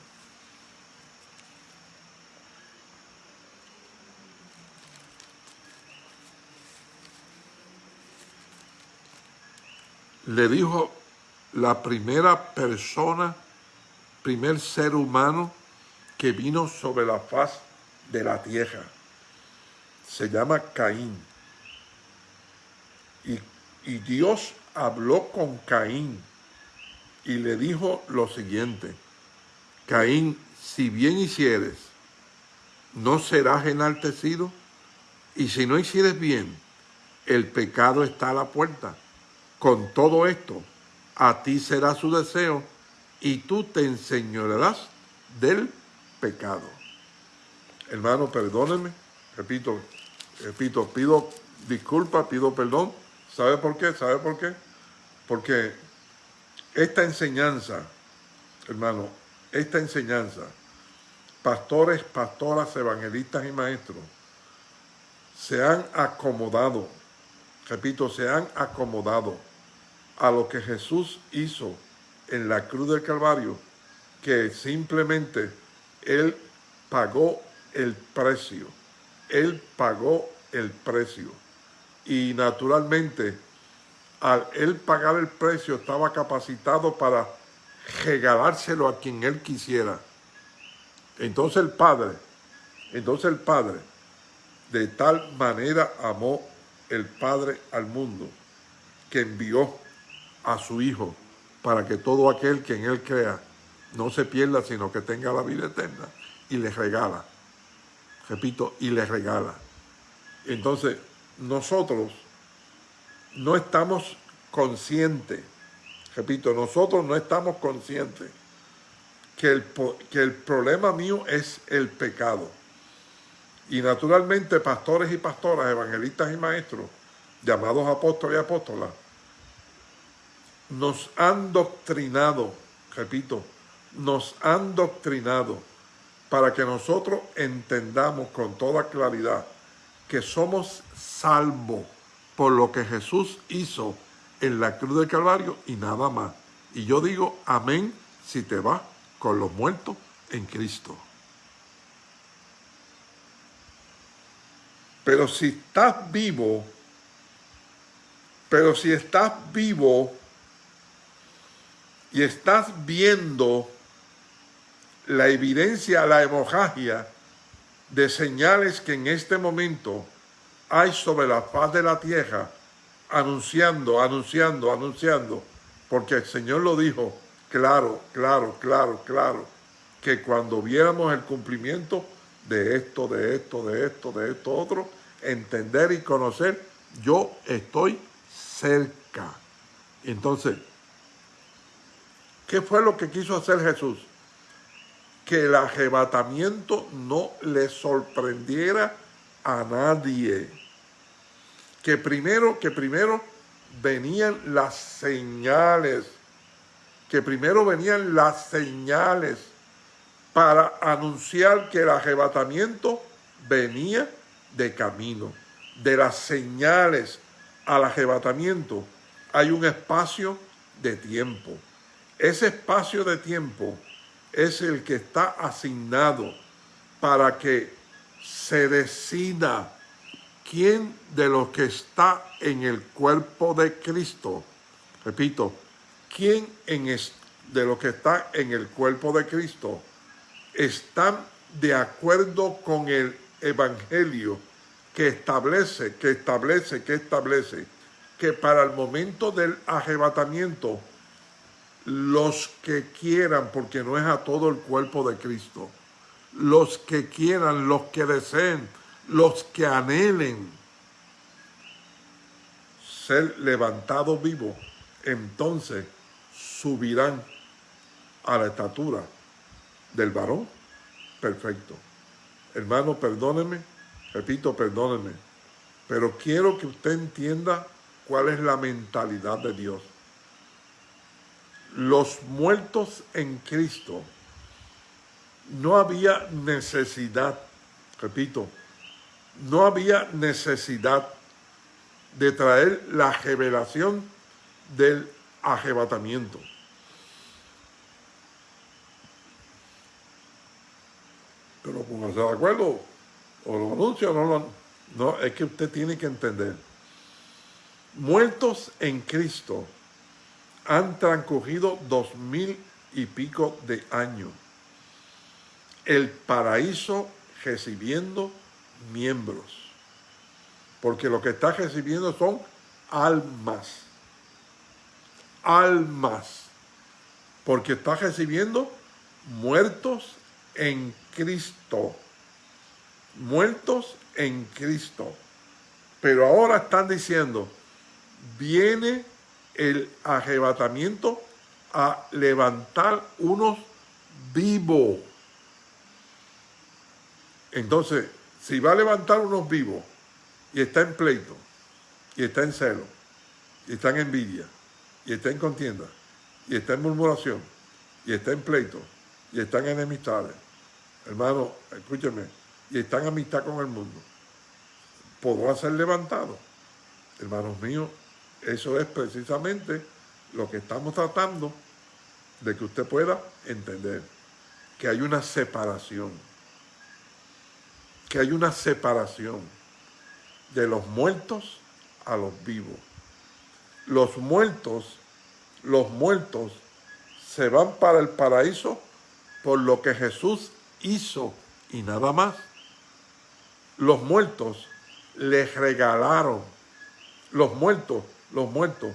Le dijo la primera persona, primer ser humano que vino sobre la faz de la tierra. Se llama Caín. Y, y Dios habló con Caín y le dijo lo siguiente, Caín, si bien hicieres, no serás enaltecido, y si no hicieres bien, el pecado está a la puerta. Con todo esto, a ti será su deseo, y tú te enseñarás del pecado. Hermano, perdónenme, repito, repito, pido disculpas, pido perdón. ¿Sabe por qué? ¿Sabe por qué? Porque esta enseñanza, hermano, esta enseñanza, pastores, pastoras, evangelistas y maestros, se han acomodado, repito, se han acomodado a lo que Jesús hizo en la cruz del Calvario, que simplemente él pagó el precio. Él pagó el precio. Y naturalmente, al él pagar el precio, estaba capacitado para regalárselo a quien él quisiera. Entonces el Padre, entonces el Padre, de tal manera amó el Padre al mundo, que envió a su Hijo para que todo aquel que en él crea no se pierda, sino que tenga la vida eterna. Y le regala, repito, y le regala. Entonces, nosotros no estamos conscientes, repito, nosotros no estamos conscientes que el, que el problema mío es el pecado. Y naturalmente pastores y pastoras, evangelistas y maestros, llamados apóstoles y apóstolas, nos han doctrinado, repito, nos han doctrinado para que nosotros entendamos con toda claridad que somos salvos por lo que Jesús hizo en la cruz del Calvario y nada más. Y yo digo amén si te vas con los muertos en Cristo. Pero si estás vivo, pero si estás vivo y estás viendo la evidencia, la hemorragia de señales que en este momento hay sobre la faz de la tierra, anunciando, anunciando, anunciando, porque el Señor lo dijo claro, claro, claro, claro, que cuando viéramos el cumplimiento de esto, de esto, de esto, de esto, otro, entender y conocer, yo estoy cerca. Entonces, ¿qué fue lo que quiso hacer Jesús? Que el arrebatamiento no le sorprendiera a nadie. Que primero, que primero venían las señales, que primero venían las señales para anunciar que el arrebatamiento venía de camino. De las señales al arrebatamiento hay un espacio de tiempo. Ese espacio de tiempo es el que está asignado para que se decida quién de los que está en el cuerpo de Cristo, repito, quién de los que está en el cuerpo de Cristo están de acuerdo con el evangelio que establece, que establece, que establece que para el momento del arrebatamiento los que quieran, porque no es a todo el cuerpo de Cristo, los que quieran, los que deseen, los que anhelen ser levantados vivos, entonces subirán a la estatura del varón perfecto. Hermano, perdóneme, repito, perdóneme, pero quiero que usted entienda cuál es la mentalidad de Dios. Los muertos en Cristo, no había necesidad, repito, no había necesidad de traer la revelación del arrebatamiento. Pero póngase de acuerdo, o lo anuncia o no lo No, es que usted tiene que entender. Muertos en Cristo han transcurrido dos mil y pico de años. El paraíso recibiendo miembros. Porque lo que está recibiendo son almas. Almas. Porque está recibiendo muertos en Cristo. Muertos en Cristo. Pero ahora están diciendo, viene el arrebatamiento a levantar unos vivos. Entonces, si va a levantar unos vivos y está en pleito, y está en celo, y está en envidia, y está en contienda, y está en murmuración, y está en pleito, y está en enemistades, hermano, escúcheme, y está en amistad con el mundo, podrá ser levantado. Hermanos míos, eso es precisamente lo que estamos tratando de que usted pueda entender, que hay una separación, que hay una separación de los muertos a los vivos. los muertos, los muertos se van para el paraíso por lo que Jesús hizo y nada más. Los muertos les regalaron, los muertos, los muertos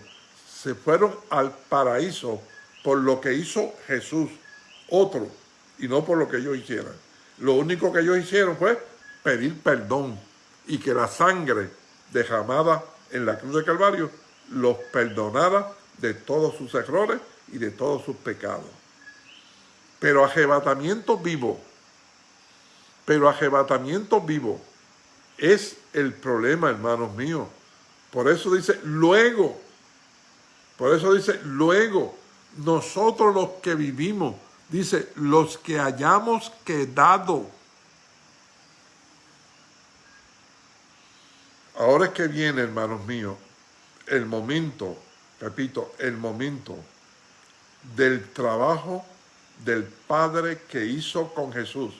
se fueron al paraíso por lo que hizo Jesús, otro, y no por lo que ellos hicieran. Lo único que ellos hicieron fue pedir perdón y que la sangre derramada en la cruz de Calvario los perdonara de todos sus errores y de todos sus pecados. Pero arrebatamiento vivo, pero arrebatamiento vivo es el problema, hermanos míos. Por eso dice, luego, por eso dice, luego, nosotros los que vivimos, dice, los que hayamos quedado. Ahora es que viene, hermanos míos, el momento, repito, el momento del trabajo del Padre que hizo con Jesús.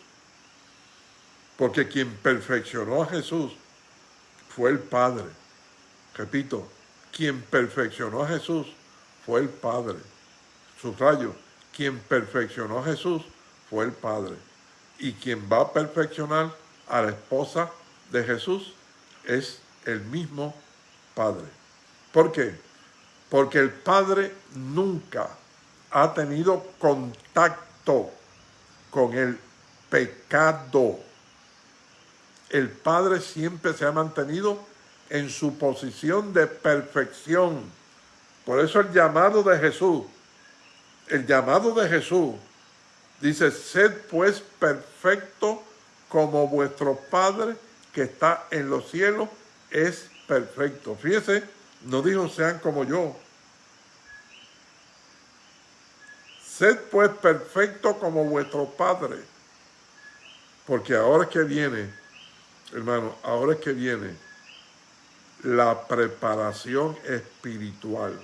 Porque quien perfeccionó a Jesús fue el Padre. Repito, quien perfeccionó a Jesús fue el Padre. Subrayo, quien perfeccionó a Jesús fue el Padre. Y quien va a perfeccionar a la esposa de Jesús es el mismo Padre. ¿Por qué? Porque el Padre nunca ha tenido contacto con el pecado. El Padre siempre se ha mantenido en su posición de perfección. Por eso el llamado de Jesús, el llamado de Jesús, dice, sed pues perfecto como vuestro Padre que está en los cielos es perfecto. Fíjese, no dijo sean como yo, Sed pues perfecto como vuestro Padre. Porque ahora es que viene, hermano, ahora es que viene la preparación espiritual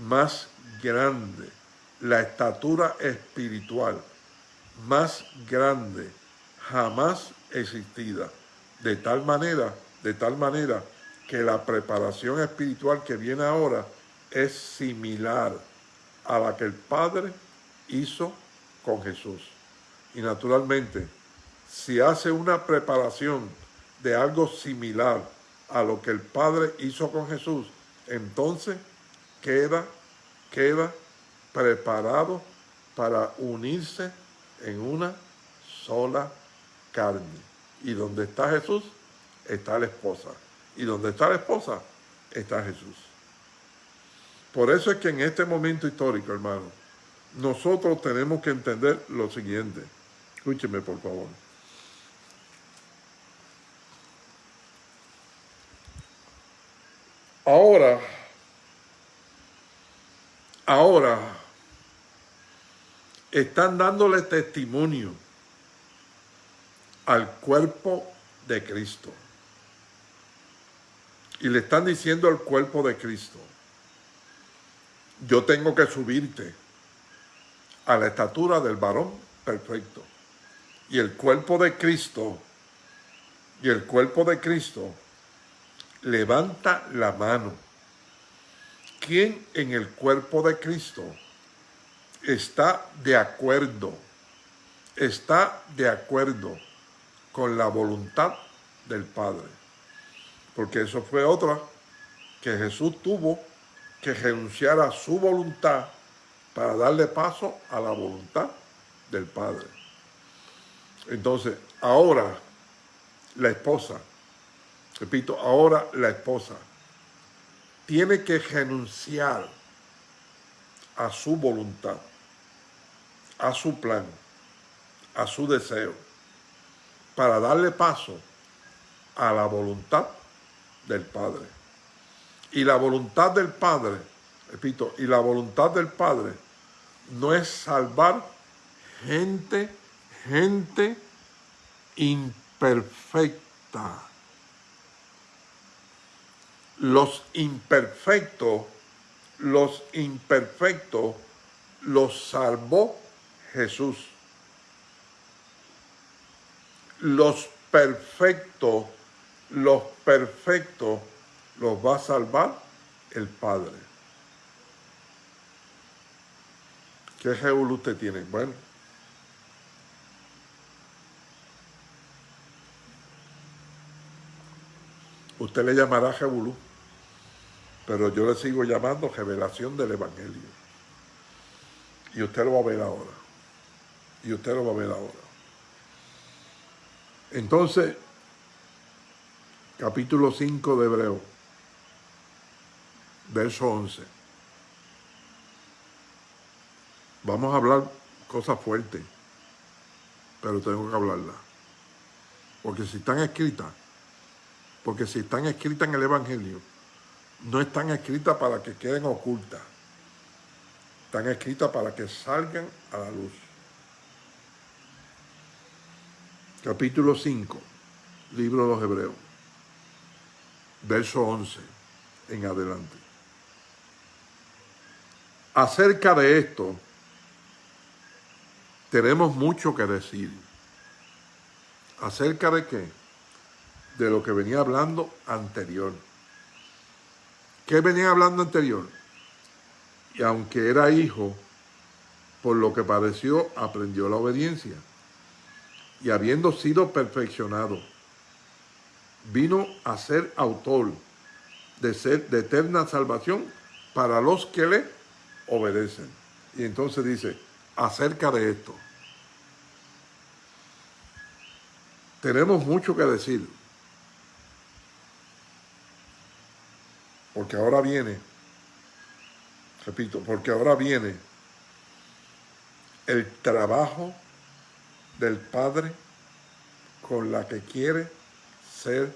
más grande, la estatura espiritual más grande jamás existida. De tal manera, de tal manera que la preparación espiritual que viene ahora es similar a la que el Padre hizo con Jesús. Y naturalmente, si hace una preparación de algo similar a lo que el Padre hizo con Jesús, entonces queda, queda preparado para unirse en una sola carne. Y donde está Jesús, está la esposa. Y donde está la esposa, está Jesús. Por eso es que en este momento histórico, hermano, nosotros tenemos que entender lo siguiente. Escúcheme, por favor. Ahora, ahora, están dándole testimonio al cuerpo de Cristo. Y le están diciendo al cuerpo de Cristo, yo tengo que subirte a la estatura del varón perfecto. Y el cuerpo de Cristo, y el cuerpo de Cristo levanta la mano. ¿Quién en el cuerpo de Cristo está de acuerdo? Está de acuerdo con la voluntad del Padre. Porque eso fue otra que Jesús tuvo que renunciar a su voluntad para darle paso a la voluntad del Padre. Entonces, ahora la esposa, repito, ahora la esposa tiene que renunciar a su voluntad, a su plan, a su deseo, para darle paso a la voluntad del Padre. Y la voluntad del Padre, repito, y la voluntad del Padre no es salvar gente, gente imperfecta. Los imperfectos, los imperfectos los salvó Jesús. Los perfectos, los perfectos los va a salvar el Padre. ¿Qué Jebulú usted tiene? Bueno, usted le llamará Jebulú, pero yo le sigo llamando revelación del Evangelio. Y usted lo va a ver ahora. Y usted lo va a ver ahora. Entonces, capítulo 5 de Hebreo, verso 11. Vamos a hablar cosas fuertes, pero tengo que hablarlas. Porque si están escritas, porque si están escritas en el Evangelio, no están escritas para que queden ocultas. Están escritas para que salgan a la luz. Capítulo 5, libro de los Hebreos, verso 11 en adelante. Acerca de esto, tenemos mucho que decir. ¿Acerca de qué? De lo que venía hablando anterior. ¿Qué venía hablando anterior? Y aunque era hijo, por lo que padeció, aprendió la obediencia. Y habiendo sido perfeccionado, vino a ser autor de, ser, de eterna salvación para los que le obedecen. Y entonces dice, acerca de esto, tenemos mucho que decir. Porque ahora viene, repito, porque ahora viene el trabajo del Padre con la que quiere ser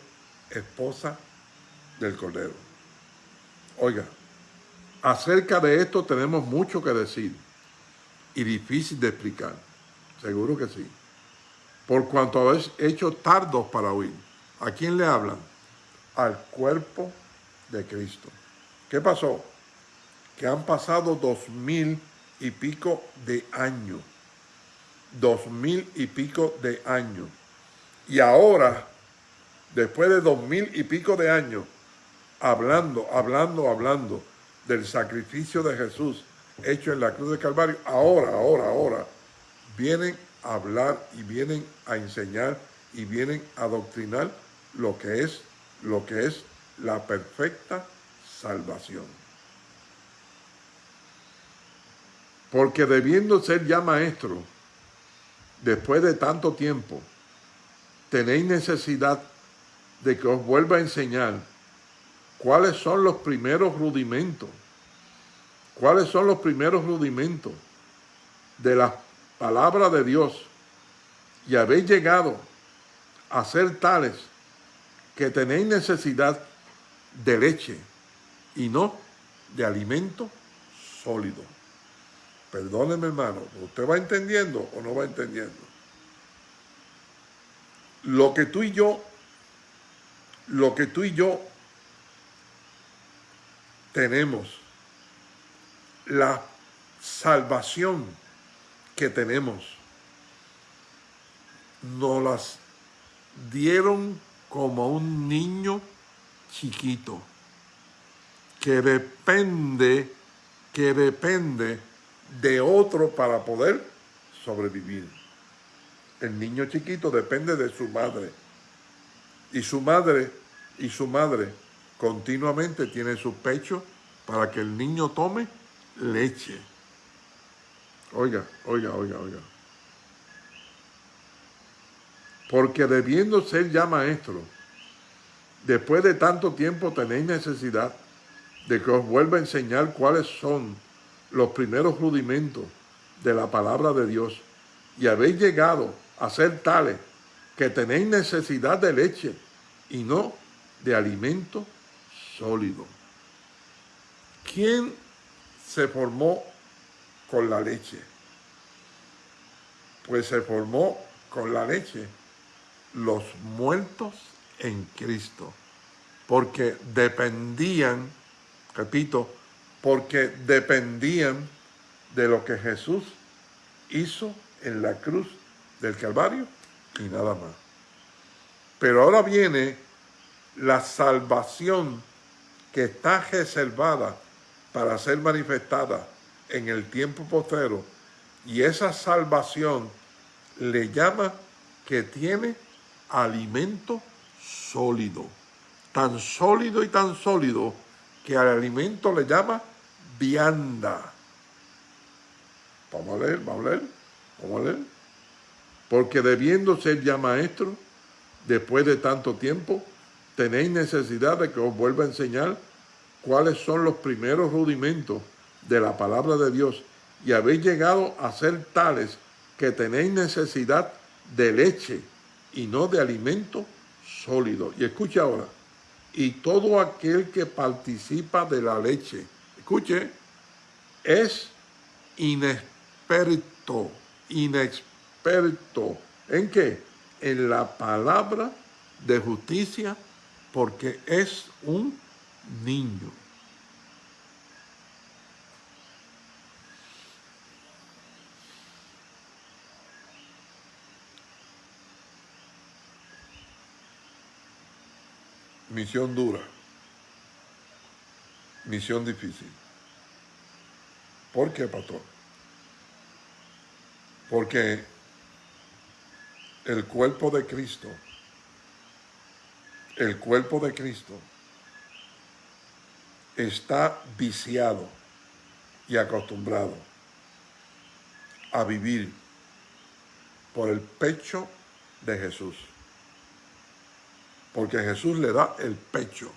esposa del Cordero. Oiga, acerca de esto tenemos mucho que decir y difícil de explicar. Seguro que sí por cuanto habéis hecho tardos para oír. ¿A quién le hablan? Al cuerpo de Cristo. ¿Qué pasó? Que han pasado dos mil y pico de años. Dos mil y pico de años. Y ahora, después de dos mil y pico de años, hablando, hablando, hablando del sacrificio de Jesús hecho en la cruz de Calvario, ahora, ahora, ahora, vienen hablar y vienen a enseñar y vienen a doctrinar lo que es, lo que es la perfecta salvación. Porque debiendo ser ya maestro, después de tanto tiempo, tenéis necesidad de que os vuelva a enseñar cuáles son los primeros rudimentos, cuáles son los primeros rudimentos de las palabra de Dios y habéis llegado a ser tales que tenéis necesidad de leche y no de alimento sólido. Perdóneme hermano, ¿usted va entendiendo o no va entendiendo? Lo que tú y yo, lo que tú y yo tenemos, la salvación que tenemos nos las dieron como un niño chiquito que depende, que depende de otro para poder sobrevivir. El niño chiquito depende de su madre. Y su madre, y su madre continuamente tiene su pecho para que el niño tome leche. Oiga, oiga, oiga, oiga. Porque debiendo ser ya maestro, después de tanto tiempo tenéis necesidad de que os vuelva a enseñar cuáles son los primeros rudimentos de la palabra de Dios y habéis llegado a ser tales que tenéis necesidad de leche y no de alimento sólido. ¿Quién se formó con la leche. Pues se formó con la leche los muertos en Cristo, porque dependían, repito, porque dependían de lo que Jesús hizo en la cruz del Calvario y nada más. Pero ahora viene la salvación que está reservada para ser manifestada en el tiempo postero y esa salvación le llama que tiene alimento sólido, tan sólido y tan sólido que al alimento le llama vianda. Vamos a leer, vamos a leer, vamos a leer. Porque debiendo ser ya maestro, después de tanto tiempo, tenéis necesidad de que os vuelva a enseñar cuáles son los primeros rudimentos de la palabra de Dios y habéis llegado a ser tales que tenéis necesidad de leche y no de alimento sólido. Y escuche ahora, y todo aquel que participa de la leche, escuche, es inexperto, inexperto. ¿En qué? En la palabra de justicia, porque es un niño. Misión dura. Misión difícil. ¿Por qué, pastor? Porque el cuerpo de Cristo, el cuerpo de Cristo está viciado y acostumbrado a vivir por el pecho de Jesús. Porque Jesús le da el pecho.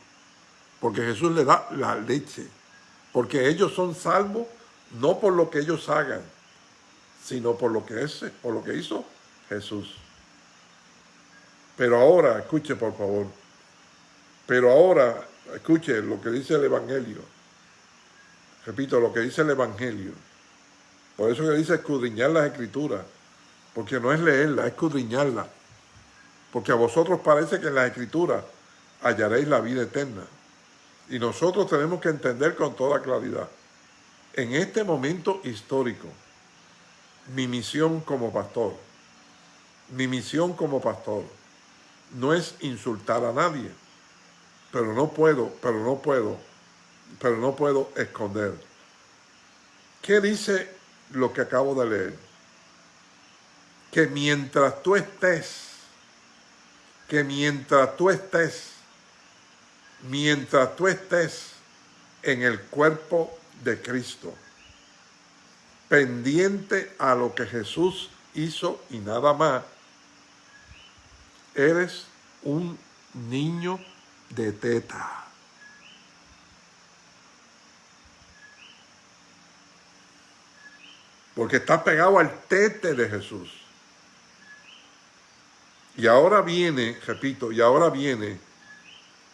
Porque Jesús le da la leche. Porque ellos son salvos no por lo que ellos hagan, sino por lo que, es, lo que hizo Jesús. Pero ahora, escuche por favor, pero ahora, escuche lo que dice el Evangelio. Repito, lo que dice el Evangelio. Por eso que dice escudriñar las escrituras. Porque no es leerla, es escudriñarla. Porque a vosotros parece que en las escrituras hallaréis la vida eterna. Y nosotros tenemos que entender con toda claridad. En este momento histórico, mi misión como pastor, mi misión como pastor, no es insultar a nadie, pero no puedo, pero no puedo, pero no puedo esconder. ¿Qué dice lo que acabo de leer? Que mientras tú estés que mientras tú estés, mientras tú estés en el cuerpo de Cristo, pendiente a lo que Jesús hizo y nada más, eres un niño de teta. Porque estás pegado al tete de Jesús. Y ahora viene, repito, y ahora viene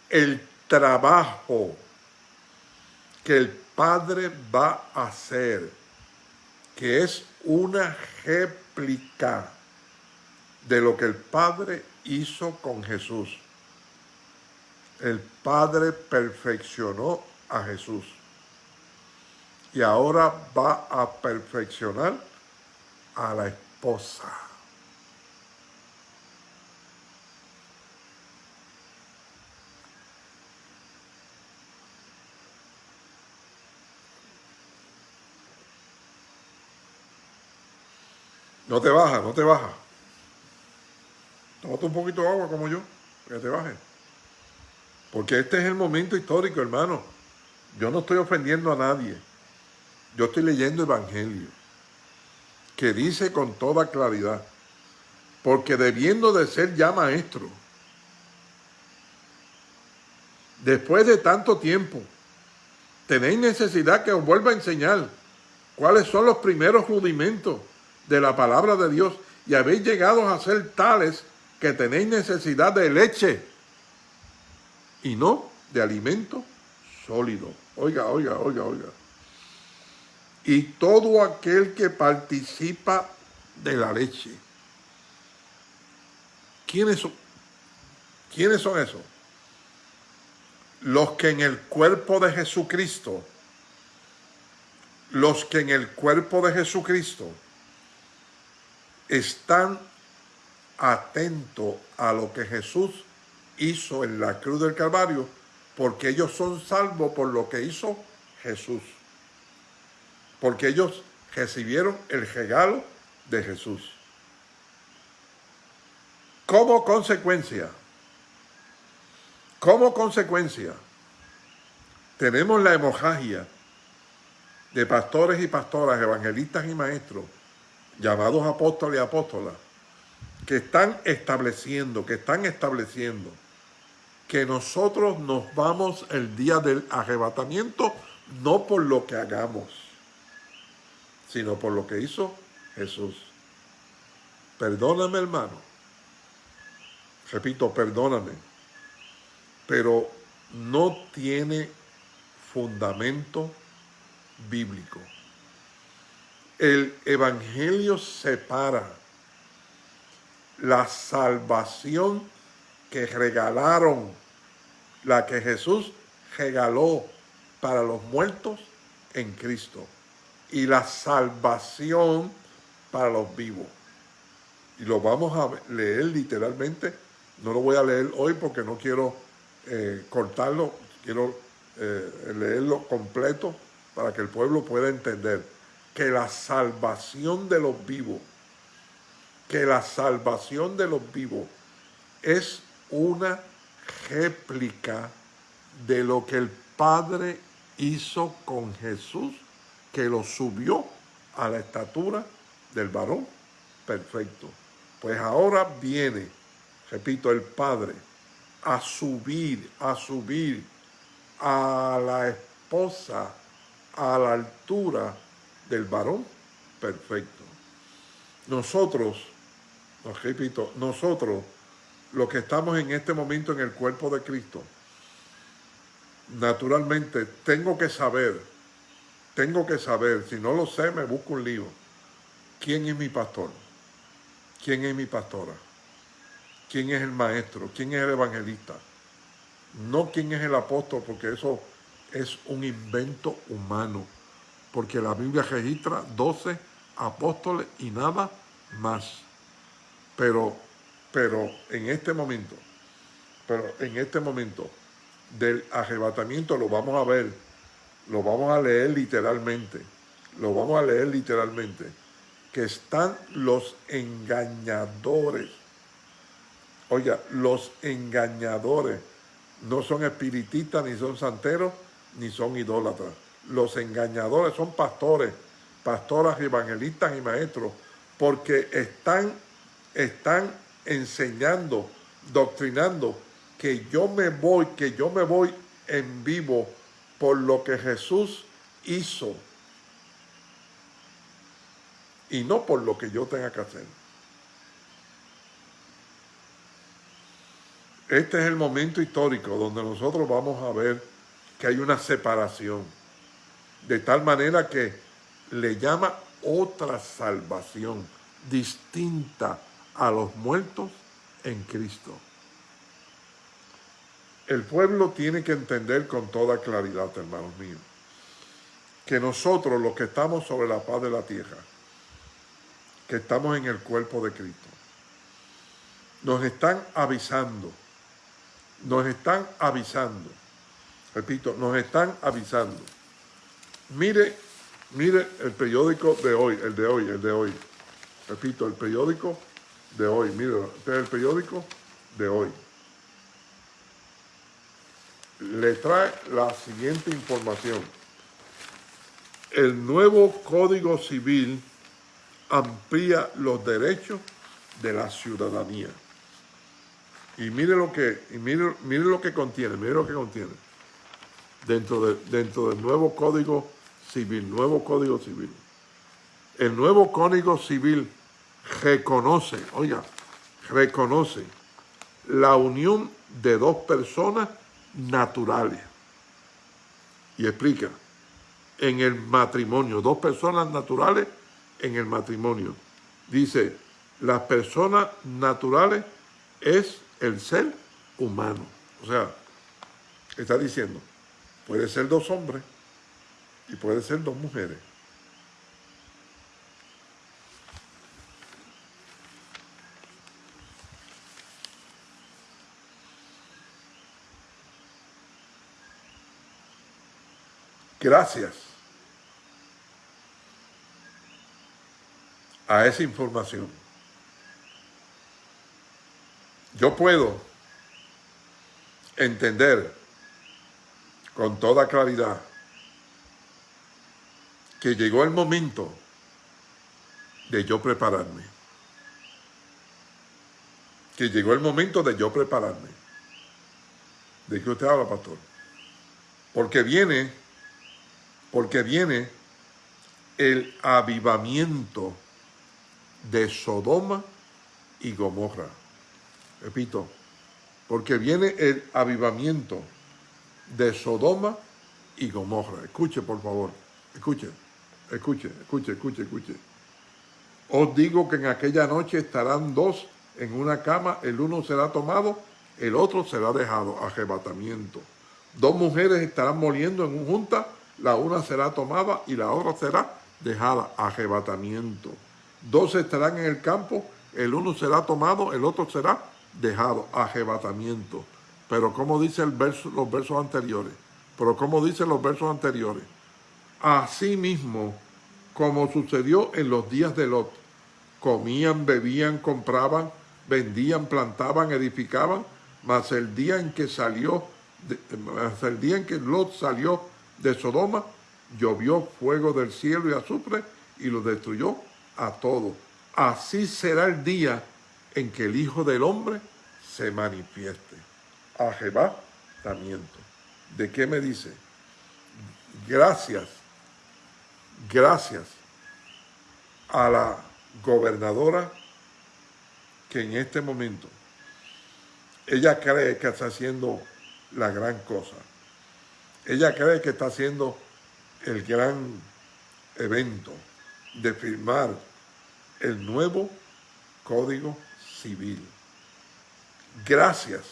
el trabajo que el Padre va a hacer, que es una réplica de lo que el Padre hizo con Jesús. El Padre perfeccionó a Jesús. Y ahora va a perfeccionar a la esposa. No te baja, no te baja. Tómate un poquito de agua como yo, que te baje. Porque este es el momento histórico, hermano. Yo no estoy ofendiendo a nadie. Yo estoy leyendo Evangelio, que dice con toda claridad, porque debiendo de ser ya maestro, después de tanto tiempo, tenéis necesidad que os vuelva a enseñar cuáles son los primeros rudimentos de la palabra de Dios y habéis llegado a ser tales que tenéis necesidad de leche y no de alimento sólido. Oiga, oiga, oiga, oiga. Y todo aquel que participa de la leche. ¿Quiénes son? ¿Quiénes son esos? Los que en el cuerpo de Jesucristo, los que en el cuerpo de Jesucristo están atentos a lo que Jesús hizo en la cruz del Calvario porque ellos son salvos por lo que hizo Jesús. Porque ellos recibieron el regalo de Jesús. Como consecuencia, como consecuencia, tenemos la hemorragia de pastores y pastoras, evangelistas y maestros, llamados apóstoles y apóstolas, que están estableciendo, que están estableciendo que nosotros nos vamos el día del arrebatamiento no por lo que hagamos, sino por lo que hizo Jesús. Perdóname, hermano. Repito, perdóname. Pero no tiene fundamento bíblico. El Evangelio separa la salvación que regalaron, la que Jesús regaló para los muertos en Cristo y la salvación para los vivos. Y lo vamos a leer literalmente. No lo voy a leer hoy porque no quiero eh, cortarlo, quiero eh, leerlo completo para que el pueblo pueda entender que la salvación de los vivos, que la salvación de los vivos es una réplica de lo que el Padre hizo con Jesús, que lo subió a la estatura del varón perfecto. Pues ahora viene, repito, el Padre a subir, a subir a la esposa a la altura del varón perfecto. Nosotros, repito, nosotros, los que estamos en este momento en el cuerpo de Cristo, naturalmente tengo que saber, tengo que saber, si no lo sé me busco un lío, quién es mi pastor, quién es mi pastora, quién es el maestro, quién es el evangelista, no quién es el apóstol, porque eso es un invento humano, porque la Biblia registra 12 apóstoles y nada más. Pero, pero en este momento, pero en este momento del arrebatamiento lo vamos a ver, lo vamos a leer literalmente, lo vamos a leer literalmente, que están los engañadores. Oiga, los engañadores no son espiritistas ni son santeros, ni son idólatras. Los engañadores son pastores, pastoras, evangelistas y maestros, porque están, están enseñando, doctrinando que yo me voy, que yo me voy en vivo por lo que Jesús hizo y no por lo que yo tenga que hacer. Este es el momento histórico donde nosotros vamos a ver que hay una separación, de tal manera que le llama otra salvación distinta a los muertos en Cristo. El pueblo tiene que entender con toda claridad, hermanos míos, que nosotros los que estamos sobre la paz de la tierra, que estamos en el cuerpo de Cristo, nos están avisando, nos están avisando repito, nos están avisando. Mire, mire el periódico de hoy, el de hoy, el de hoy. Repito, el periódico de hoy, mire, este es el periódico de hoy. Le trae la siguiente información. El nuevo Código Civil amplía los derechos de la ciudadanía. Y mire lo que, y mire, mire lo que contiene, mire lo que contiene dentro, de, dentro del nuevo Código Civil, nuevo Código Civil. El nuevo Código Civil reconoce, oiga, reconoce la unión de dos personas naturales. Y explica, en el matrimonio, dos personas naturales en el matrimonio. Dice, las personas naturales es el ser humano. O sea, está diciendo, Puede ser dos hombres y puede ser dos mujeres. Gracias a esa información, yo puedo entender con toda claridad que llegó el momento de yo prepararme. Que llegó el momento de yo prepararme. ¿De qué usted habla, pastor? Porque viene, porque viene el avivamiento de Sodoma y Gomorra. Repito, porque viene el avivamiento de Sodoma y Gomorra. Escuche, por favor, escuche, escuche, escuche, escuche, escuche. Os digo que en aquella noche estarán dos en una cama, el uno será tomado, el otro será dejado, arrebatamiento. Dos mujeres estarán moliendo en un junta, la una será tomada y la otra será dejada, arrebatamiento. Dos estarán en el campo, el uno será tomado, el otro será dejado, arrebatamiento. Pero como dice los versos anteriores, pero como dicen los versos anteriores, así mismo como sucedió en los días de Lot, comían, bebían, compraban, vendían, plantaban, edificaban, mas el día en que salió, el día en que Lot salió de Sodoma, llovió fuego del cielo y azufre y lo destruyó a todos. Así será el día en que el Hijo del Hombre se manifieste. Arrebatamiento. ¿De qué me dice? Gracias, gracias a la gobernadora que en este momento ella cree que está haciendo la gran cosa. Ella cree que está haciendo el gran evento de firmar el nuevo Código Civil. Gracias,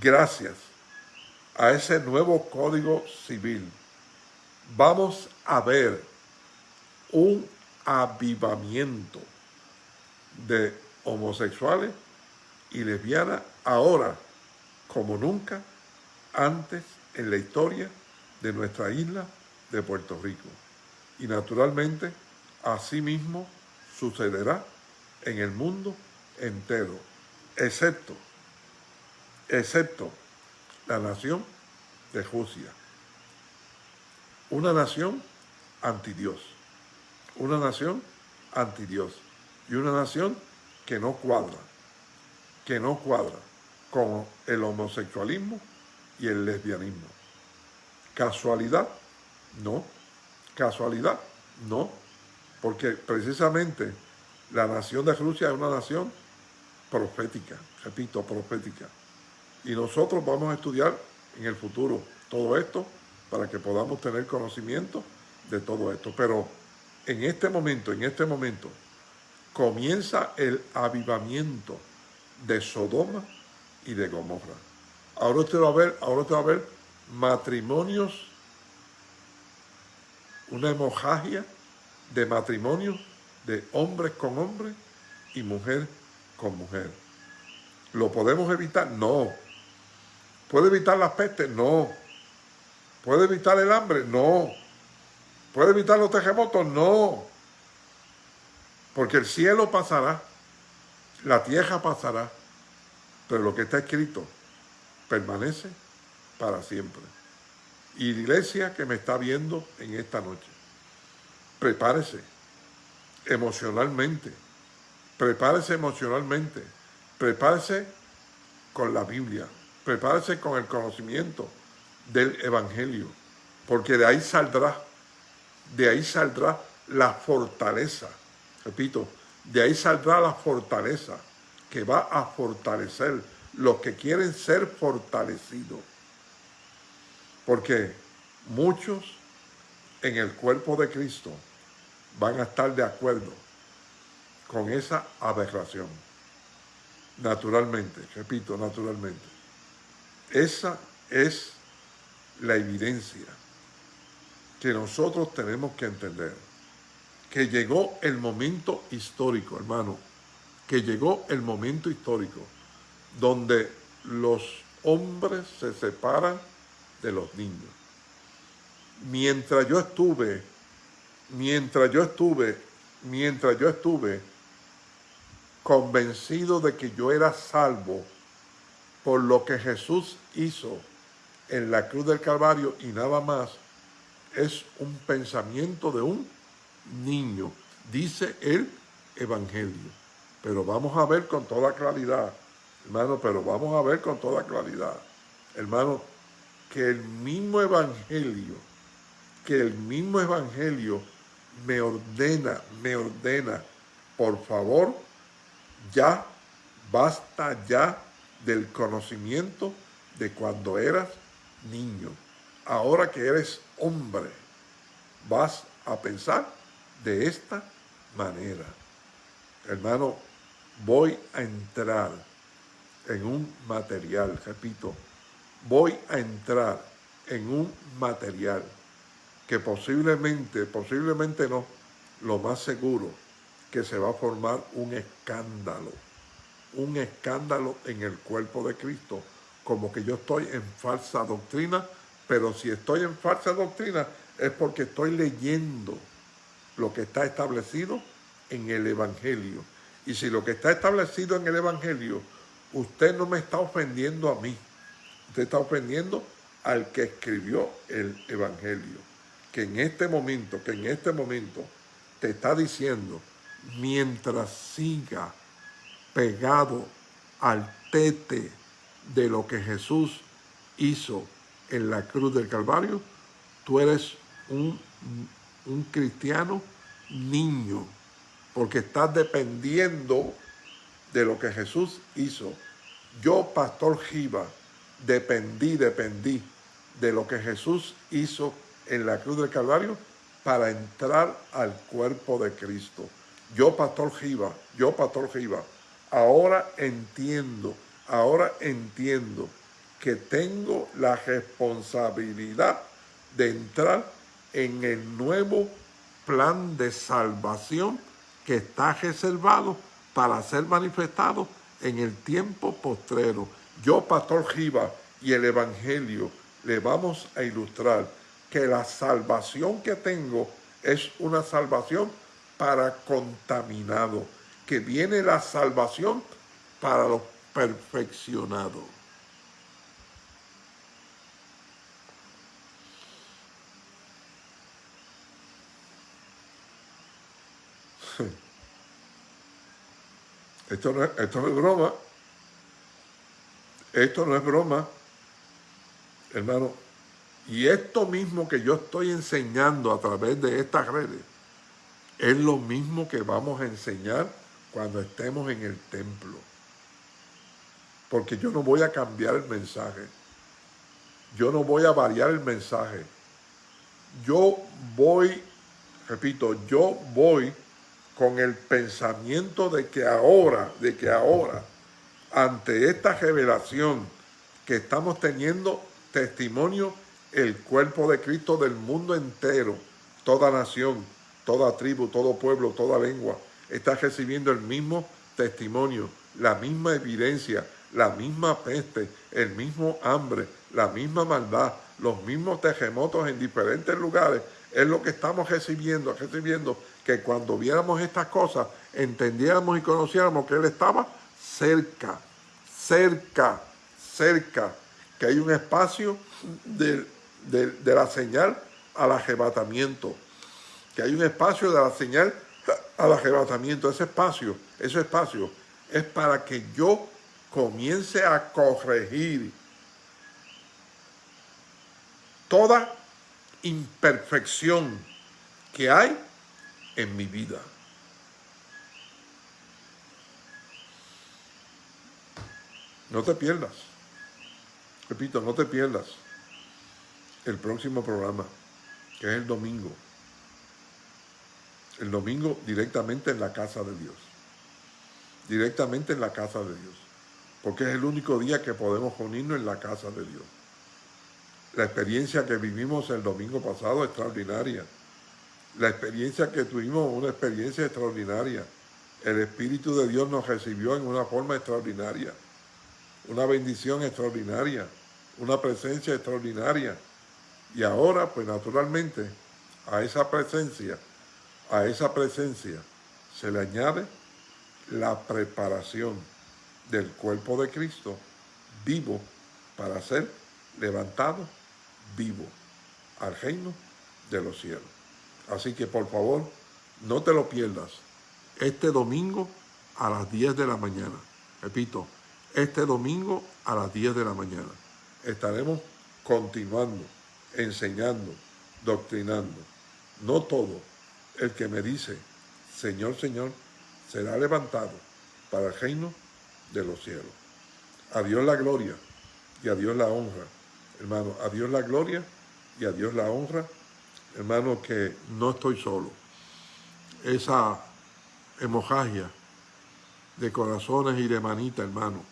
gracias a ese nuevo Código Civil, vamos a ver un avivamiento de homosexuales y lesbianas ahora como nunca antes en la historia de nuestra isla de Puerto Rico. Y naturalmente, así mismo sucederá en el mundo entero, excepto, excepto la nación de Rusia. Una nación anti Dios, una nación anti Dios y una nación que no cuadra, que no cuadra con el homosexualismo y el lesbianismo. ¿Casualidad? No. ¿Casualidad? No. Porque precisamente la nación de Rusia es una nación profética, repito, profética. Y nosotros vamos a estudiar en el futuro todo esto para que podamos tener conocimiento de todo esto. Pero en este momento, en este momento, comienza el avivamiento de Sodoma y de Gomorra. Ahora usted va a ver, ahora usted va a matrimonios, una hemorragia de matrimonios de hombres con hombres y mujer con mujer. ¿Lo podemos evitar? No. ¿Puede evitar las pestes? No. ¿Puede evitar el hambre? No. ¿Puede evitar los terremotos? No. Porque el cielo pasará, la tierra pasará, pero lo que está escrito permanece para siempre. Iglesia que me está viendo en esta noche, prepárese emocionalmente, prepárese emocionalmente, prepárese con la Biblia, prepárese con el conocimiento del Evangelio, porque de ahí saldrá, de ahí saldrá la fortaleza repito, de ahí saldrá la fortaleza que va a fortalecer los que quieren ser fortalecidos. Porque muchos en el cuerpo de Cristo van a estar de acuerdo con esa aberración. Naturalmente, repito, naturalmente. Esa es la evidencia que nosotros tenemos que entender que llegó el momento histórico, hermano, que llegó el momento histórico donde los hombres se separan de los niños. mientras yo estuve, mientras yo estuve, mientras yo estuve convencido de que yo era salvo por lo que Jesús hizo en la cruz del Calvario y nada más, es un pensamiento de un niño, dice el Evangelio. Pero vamos a ver con toda claridad, hermano, pero vamos a ver con toda claridad, hermano, que el mismo Evangelio, que el mismo Evangelio me ordena, me ordena, por favor, ya, basta ya del conocimiento de cuando eras niño. Ahora que eres hombre, vas a pensar de esta manera. Hermano, voy a entrar en un material, repito, voy a entrar en un material que posiblemente, posiblemente no, lo más seguro, que se va a formar un escándalo, un escándalo en el cuerpo de Cristo, como que yo estoy en falsa doctrina, pero si estoy en falsa doctrina es porque estoy leyendo lo que está establecido en el Evangelio. Y si lo que está establecido en el Evangelio, usted no me está ofendiendo a mí, usted está ofendiendo al que escribió el Evangelio, que en este momento, que en este momento te está diciendo, mientras siga pegado al tete de lo que Jesús hizo en la cruz del Calvario, tú eres un, un cristiano niño, porque estás dependiendo de lo que Jesús hizo. Yo, Pastor Giva, dependí, dependí de lo que Jesús hizo en la cruz del Calvario para entrar al cuerpo de Cristo. Yo, Pastor Giva, yo, Pastor Giva, ahora entiendo, ahora entiendo que tengo la responsabilidad de entrar en el nuevo plan de salvación que está reservado para ser manifestado en el tiempo postrero. Yo, Pastor Giva, y el Evangelio le vamos a ilustrar que la salvación que tengo es una salvación para contaminado, que viene la salvación para los perfeccionados. Esto no, es, esto no es broma. Esto no es broma, hermano. Y esto mismo que yo estoy enseñando a través de estas redes, es lo mismo que vamos a enseñar cuando estemos en el templo. Porque yo no voy a cambiar el mensaje. Yo no voy a variar el mensaje. Yo voy, repito, yo voy con el pensamiento de que ahora, de que ahora, ante esta revelación que estamos teniendo testimonio, el cuerpo de Cristo del mundo entero, toda nación, toda tribu, todo pueblo, toda lengua, está recibiendo el mismo testimonio, la misma evidencia, la misma peste, el mismo hambre, la misma maldad, los mismos terremotos en diferentes lugares, es lo que estamos recibiendo, recibiendo que cuando viéramos estas cosas, entendiéramos y conociéramos que Él estaba cerca, cerca, cerca, que hay un espacio de, de la señal al arrebatamiento, que hay un espacio de la señal al arrebatamiento. Ese espacio, ese espacio es para que yo comience a corregir toda imperfección que hay en mi vida. No te pierdas. Repito, no te pierdas el próximo programa, que es el domingo. El domingo directamente en la casa de Dios. Directamente en la casa de Dios. Porque es el único día que podemos unirnos en la casa de Dios. La experiencia que vivimos el domingo pasado es extraordinaria. La experiencia que tuvimos, una experiencia extraordinaria. El Espíritu de Dios nos recibió en una forma extraordinaria. Una bendición extraordinaria. Una presencia extraordinaria. Y ahora, pues naturalmente, a esa presencia, a esa presencia se le añade la preparación del cuerpo de Cristo vivo para ser levantado vivo al reino de los cielos. Así que por favor, no te lo pierdas. Este domingo a las 10 de la mañana. Repito, este domingo a las 10 de la mañana. Estaremos continuando, enseñando, doctrinando. No todo el que me dice, Señor, Señor, será levantado para el reino de los cielos. A Dios la gloria y a Dios la honra. Hermano, a Dios la gloria y a Dios la honra. Hermano, que no estoy solo. Esa hemorragia de corazones y de manita, hermano.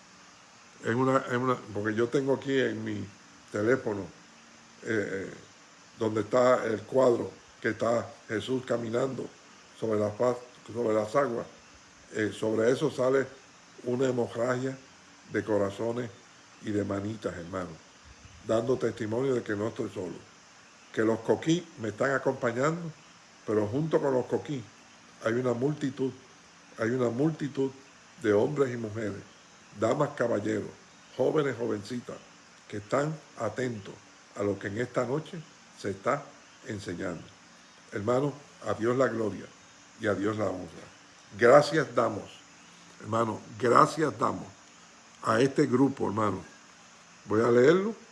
Es una, una, porque yo tengo aquí en mi teléfono eh, eh, donde está el cuadro que está Jesús caminando sobre, sobre las aguas. Eh, sobre eso sale una hemorragia de corazones y de manitas, hermano, dando testimonio de que no estoy solo. Que los coquí me están acompañando, pero junto con los coquí hay una multitud, hay una multitud de hombres y mujeres, damas, caballeros, jóvenes, jovencitas, que están atentos a lo que en esta noche se está enseñando. Hermano, a Dios la gloria y a Dios la honra. Gracias damos, hermano, gracias damos a este grupo, hermano. Voy a leerlo.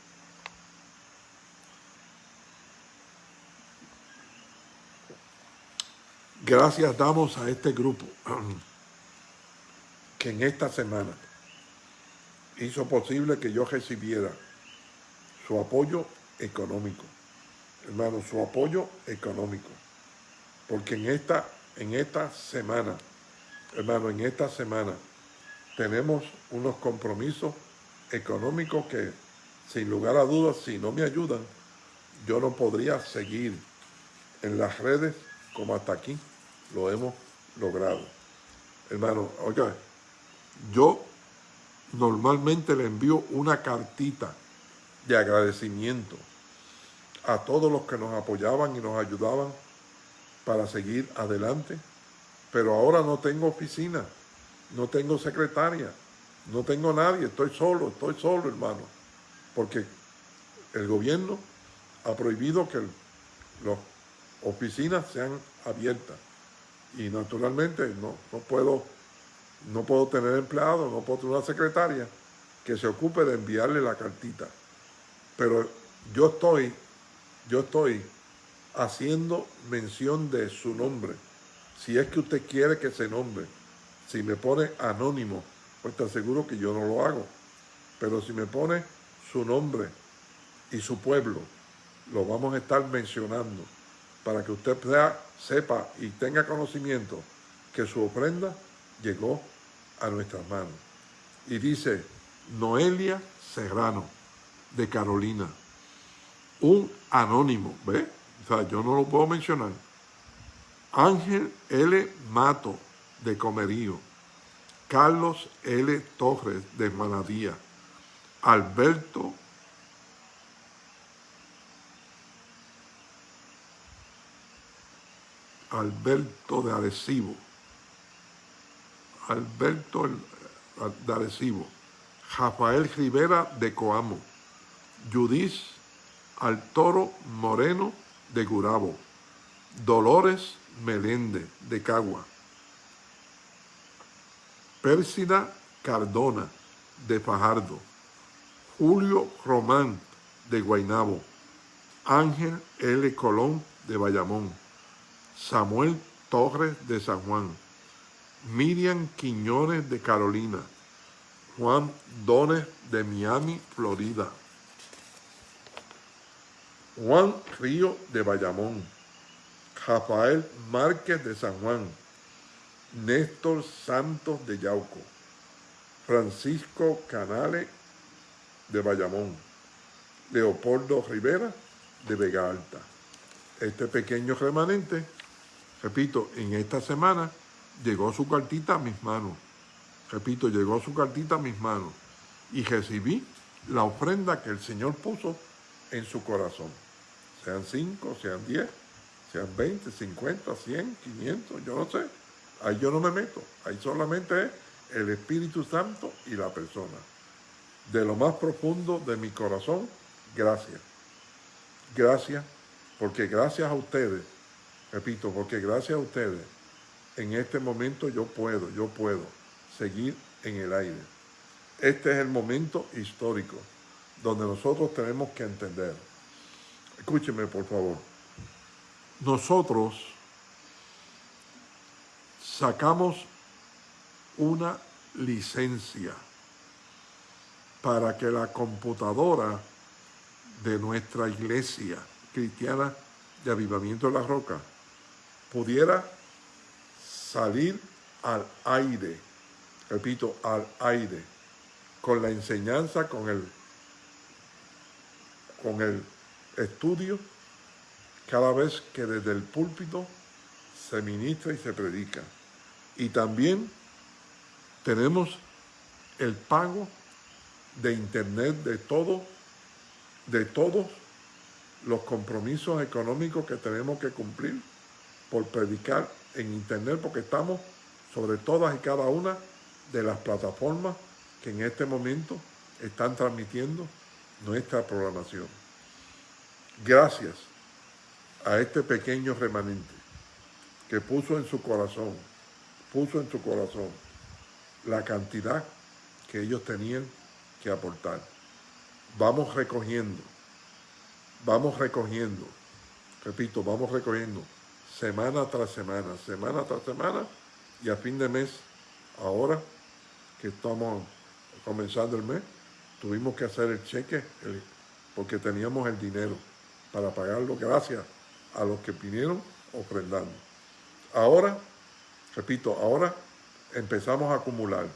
Gracias damos a este grupo que en esta semana hizo posible que yo recibiera su apoyo económico. Hermano, su apoyo económico. Porque en esta, en esta semana, hermano, en esta semana tenemos unos compromisos económicos que, sin lugar a dudas, si no me ayudan, yo no podría seguir en las redes como hasta aquí lo hemos logrado. Hermano, oiga, yo normalmente le envío una cartita de agradecimiento a todos los que nos apoyaban y nos ayudaban para seguir adelante. Pero ahora no tengo oficina, no tengo secretaria, no tengo nadie, estoy solo, estoy solo, hermano. Porque el gobierno ha prohibido que las oficinas sean abiertas. Y naturalmente no, no, puedo, no puedo tener empleado, no puedo tener una secretaria que se ocupe de enviarle la cartita. Pero yo estoy, yo estoy haciendo mención de su nombre. Si es que usted quiere que se nombre, si me pone anónimo, pues te aseguro que yo no lo hago. Pero si me pone su nombre y su pueblo, lo vamos a estar mencionando para que usted sepa y tenga conocimiento que su ofrenda llegó a nuestras manos. Y dice Noelia Serrano, de Carolina, un anónimo, ¿ve? O sea, yo no lo puedo mencionar. Ángel L. Mato, de Comerío, Carlos L. Torres, de Manadía, Alberto Alberto de Arecibo, Alberto de Arecibo, Rafael Rivera de Coamo, Judith Altoro Moreno de Gurabo, Dolores Meléndez de Cagua, Pérsida Cardona de Fajardo, Julio Román de Guainabo, Ángel L. Colón de Bayamón, Samuel Torres de San Juan, Miriam Quiñones de Carolina, Juan Dones de Miami, Florida, Juan Río de Bayamón, Rafael Márquez de San Juan, Néstor Santos de Yauco, Francisco Canales de Bayamón, Leopoldo Rivera de Vega Alta. Este pequeño remanente Repito, en esta semana llegó su cartita a mis manos. Repito, llegó su cartita a mis manos y recibí la ofrenda que el Señor puso en su corazón. sean 5, sean 10, sean 20, 50, 100, 500, yo no sé. Ahí yo no me meto. Ahí solamente es el Espíritu Santo y la persona. De lo más profundo de mi corazón, gracias. Gracias, porque gracias a ustedes, repito, porque gracias a ustedes, en este momento yo puedo, yo puedo seguir en el aire. Este es el momento histórico donde nosotros tenemos que entender. Escúcheme, por favor. Nosotros sacamos una licencia para que la computadora de nuestra iglesia cristiana de Avivamiento de la Roca pudiera salir al aire, repito, al aire, con la enseñanza, con el, con el estudio, cada vez que desde el púlpito se ministra y se predica. Y también tenemos el pago de internet de todo, de todos los compromisos económicos que tenemos que cumplir por predicar en internet, porque estamos sobre todas y cada una de las plataformas que en este momento están transmitiendo nuestra programación. Gracias a este pequeño remanente que puso en su corazón, puso en su corazón la cantidad que ellos tenían que aportar. Vamos recogiendo, vamos recogiendo, repito, vamos recogiendo semana tras semana, semana tras semana y a fin de mes, ahora que estamos comenzando el mes, tuvimos que hacer el cheque porque teníamos el dinero para pagarlo gracias a los que vinieron ofrendando. Ahora, repito, ahora empezamos a acumular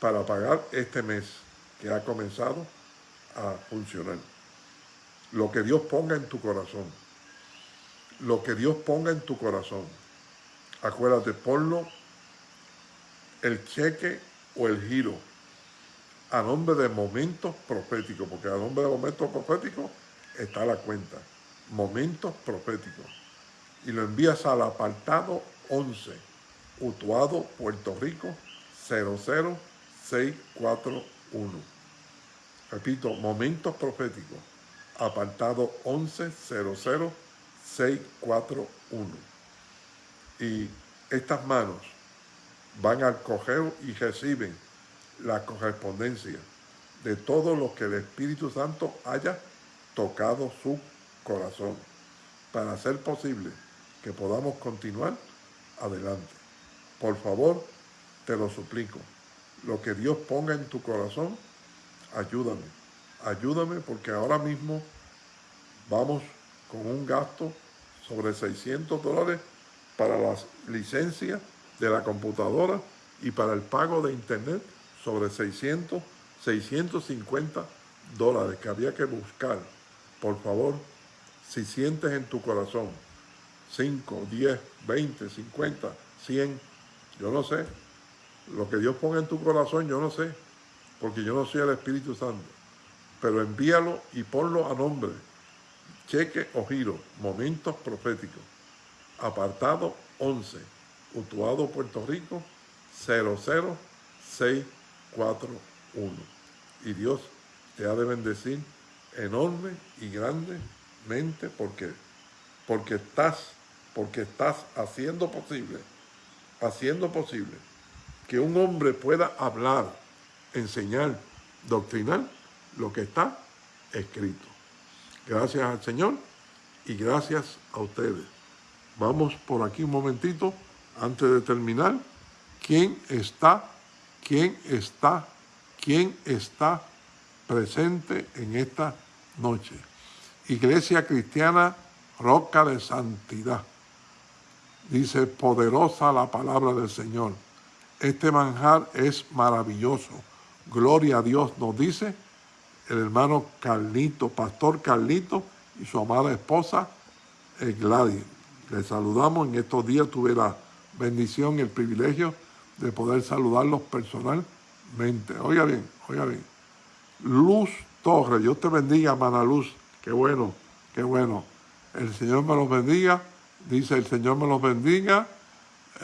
para pagar este mes que ha comenzado a funcionar. Lo que Dios ponga en tu corazón. Lo que Dios ponga en tu corazón. Acuérdate, ponlo el cheque o el giro a nombre de momentos proféticos, porque a nombre de momentos proféticos está la cuenta. Momentos proféticos. Y lo envías al apartado 11 Utuado, Puerto Rico, 00641. Repito, momentos proféticos, apartado 11000641. Y estas manos van al cogeo y reciben la correspondencia de todo lo que el Espíritu Santo haya tocado su corazón para hacer posible que podamos continuar adelante. Por favor, te lo suplico. Lo que Dios ponga en tu corazón, ayúdame. Ayúdame porque ahora mismo vamos con un gasto sobre 600 dólares para las licencias de la computadora y para el pago de internet sobre 600, 650 dólares que había que buscar. Por favor, si sientes en tu corazón 5, 10, 20, 50, 100, yo no sé. Lo que Dios ponga en tu corazón, yo no sé. Porque yo no soy el Espíritu Santo. Pero envíalo y ponlo a nombre. Cheque o giro. Momentos proféticos. Apartado 11. Utuado, Puerto Rico. 00641. Y Dios te ha de bendecir enorme y grandemente porque, porque estás, porque estás haciendo posible haciendo posible que un hombre pueda hablar, enseñar, doctrinar lo que está escrito. Gracias al Señor y gracias a ustedes. Vamos por aquí un momentito antes de terminar. ¿Quién está, quién está, quién está presente en esta noche? Iglesia Cristiana Roca de Santidad. Dice, poderosa la palabra del Señor. Este manjar es maravilloso. Gloria a Dios, nos dice el hermano Carlito, pastor Carlito y su amada esposa eh, Gladys. Le saludamos. En estos días tuve la bendición y el privilegio de poder saludarlos personalmente. Oiga bien, oiga bien. Luz Torres, Dios te bendiga, hermana Luz. Qué bueno Qué bueno. El Señor me los bendiga. Dice, el Señor me los bendiga.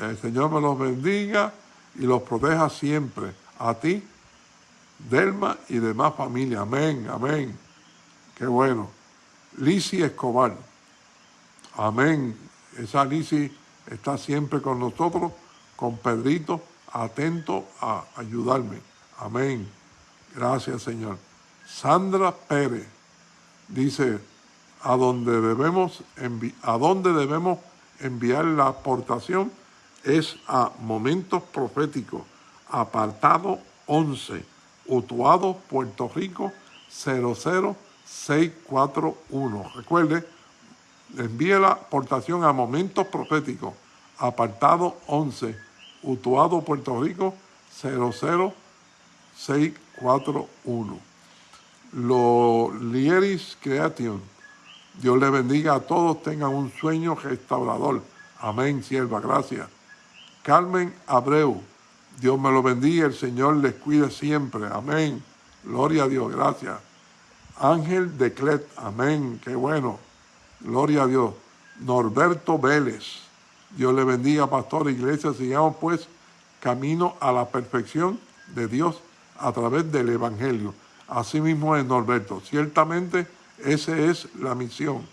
El Señor me los bendiga y los proteja siempre. A ti, Delma y demás familia. Amén, amén. Qué bueno. Lisi Escobar. Amén. Esa Lisi está siempre con nosotros, con Pedrito, atento a ayudarme. Amén. Gracias, Señor. Sandra Pérez dice, a dónde debemos, a debemos enviar la aportación es a Momentos Proféticos, apartado 11, Utuado, Puerto Rico, 00641. Recuerde, envíe la aportación a Momentos Proféticos, apartado 11, Utuado, Puerto Rico, 00641. Los Lieris Creation, Dios le bendiga a todos, tengan un sueño restaurador. Amén, sierva, gracias. Carmen Abreu, Dios me lo bendiga, el Señor les cuide siempre. Amén. Gloria a Dios, gracias. Ángel de Clet, amén, qué bueno. Gloria a Dios. Norberto Vélez, Dios le bendiga, pastor, iglesia, sigamos pues camino a la perfección de Dios a través del Evangelio. Así mismo es Norberto. Ciertamente esa es la misión.